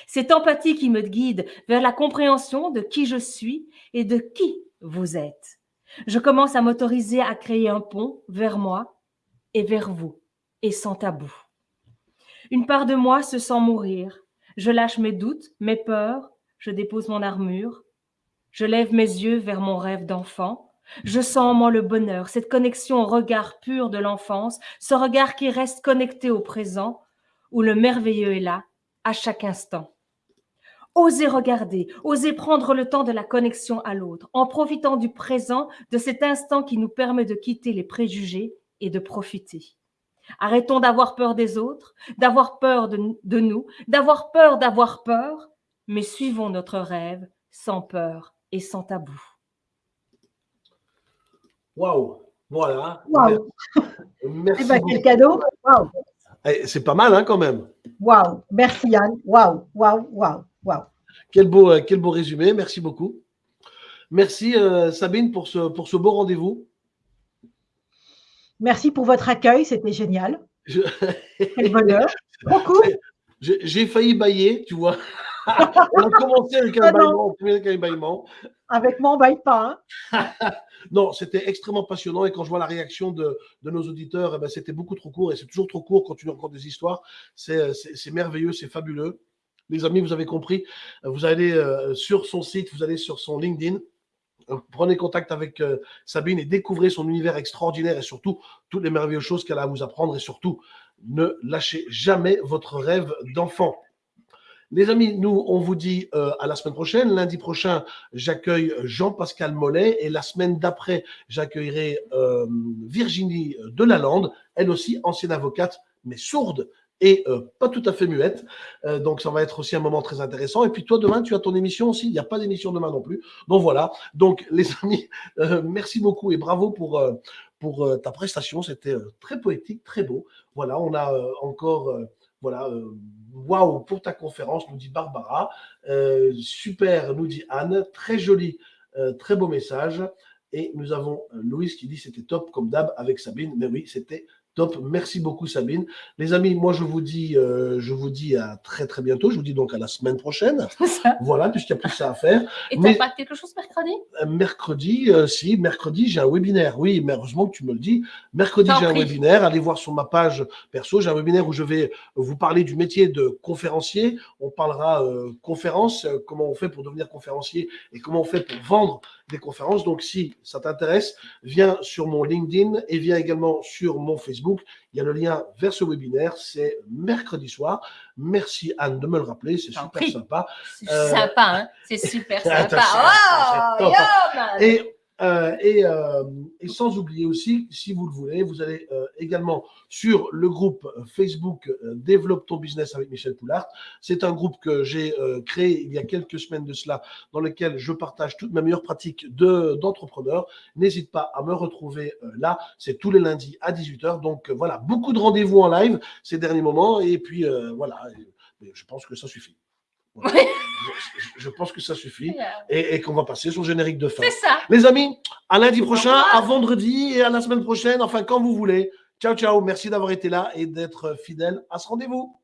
Cette empathie qui me guide vers la compréhension de qui je suis et de qui vous êtes. Je commence à m'autoriser à créer un pont vers moi et vers vous, sans tabou. Une part de moi se sent mourir. Je lâche mes doutes, mes peurs, je dépose mon armure. Je lève mes yeux vers mon rêve d'enfant. Je sens en moi le bonheur, cette connexion au regard pur de l'enfance, ce regard qui reste connecté au présent, où le merveilleux est là, à chaque instant. Osez regarder, osez prendre le temps de la connexion à l'autre, en profitant du présent, de cet instant qui nous permet de quitter les préjugés et de profiter. Arrêtons d'avoir peur des autres, d'avoir peur de, nous, d'avoir peur d'avoir peur, mais suivons notre rêve sans peur et sans tabou. Waouh Voilà. Waouh Merci. Eh ben, quel cadeau Waouh eh, C'est pas mal hein, quand même. Waouh Merci Yann. Waouh Waouh Waouh Waouh quel beau, euh, quel beau résumé. Merci beaucoup. Merci euh, Sabine pour ce, pour ce beau rendez-vous. Merci pour votre accueil, c'était génial. Quel bonheur. Beaucoup. J'ai failli bailler, tu vois. on a commencé avec un, ah baillement, avec moi, on ne baille pas. Hein. non, c'était extrêmement passionnant et quand je vois la réaction de, nos auditeurs, eh ben, c'était beaucoup trop court et c'est toujours trop court quand tu nous racontes des histoires. C'est merveilleux, c'est fabuleux. Les amis, vous avez compris, vous allez euh, sur son site, vous allez sur son LinkedIn, prenez contact avec euh, Sabine et découvrez son univers extraordinaire et surtout toutes les merveilleuses choses qu'elle a à vous apprendre et surtout ne lâchez jamais votre rêve d'enfant. Les amis, nous, on vous dit euh, à la semaine prochaine. Lundi prochain, j'accueille Jean-Pascal Mollet et la semaine d'après, j'accueillerai euh, Virginie Delalande, elle aussi ancienne avocate, mais sourde et euh, pas tout à fait muette. Euh, donc, ça va être aussi un moment très intéressant. Et puis, toi, demain, tu as ton émission aussi. Il n'y a pas d'émission demain non plus. Donc, voilà. Donc, les amis, euh, merci beaucoup et bravo pour, pour ta prestation. C'était très poétique, très beau. Voilà, on a encore, voilà, waouh pour ta conférence, nous dit Barbara. super, nous dit Anne. Très joli, très beau message. Et nous avons Louise qui dit c'était top comme d'hab avec Sabine. Mais oui, c'était Top, merci beaucoup Sabine. Les amis, moi je vous dis, euh, je vous dis à très très bientôt. Je vous dis donc à la semaine prochaine. Voilà, puisqu'il n'y a plus ça à faire. Et tu pas quelque chose mercredi? Euh, Mercredi, euh, si, mercredi j'ai un webinaire. Oui, mais heureusement que tu me le dis. Mercredi j'ai un webinaire. Allez voir sur ma page perso. J'ai un webinaire où je vais vous parler du métier de conférencier. On parlera conférence, comment on fait pour devenir conférencier et comment on fait pour vendre des conférences. Donc, si ça t'intéresse, viens sur mon LinkedIn et viens également sur mon Facebook. Il y a le lien vers ce webinaire. C'est mercredi soir. Merci Anne de me le rappeler. C'est super sympa. C'est sympa, hein C'est super sympa. oh, et euh, euh, et, sans oublier aussi, si vous le voulez, vous allez euh, également sur le groupe Facebook Développe ton business avec Michel Poulard. C'est un groupe que j'ai créé il y a quelques semaines de cela, dans lequel je partage toutes mes meilleures pratiques d'entrepreneur. N'hésite pas à me retrouver là. C'est tous les lundis à 18h. Donc voilà, beaucoup de rendez-vous en live ces derniers moments. Et puis voilà, je pense que ça suffit. Je, pense que ça suffit et, qu'on va passer sur le générique de fin. C'est ça. Les amis, à lundi prochain, à vendredi et à la semaine prochaine, enfin quand vous voulez. Ciao, ciao. Merci d'avoir été là et d'être fidèle à ce rendez-vous.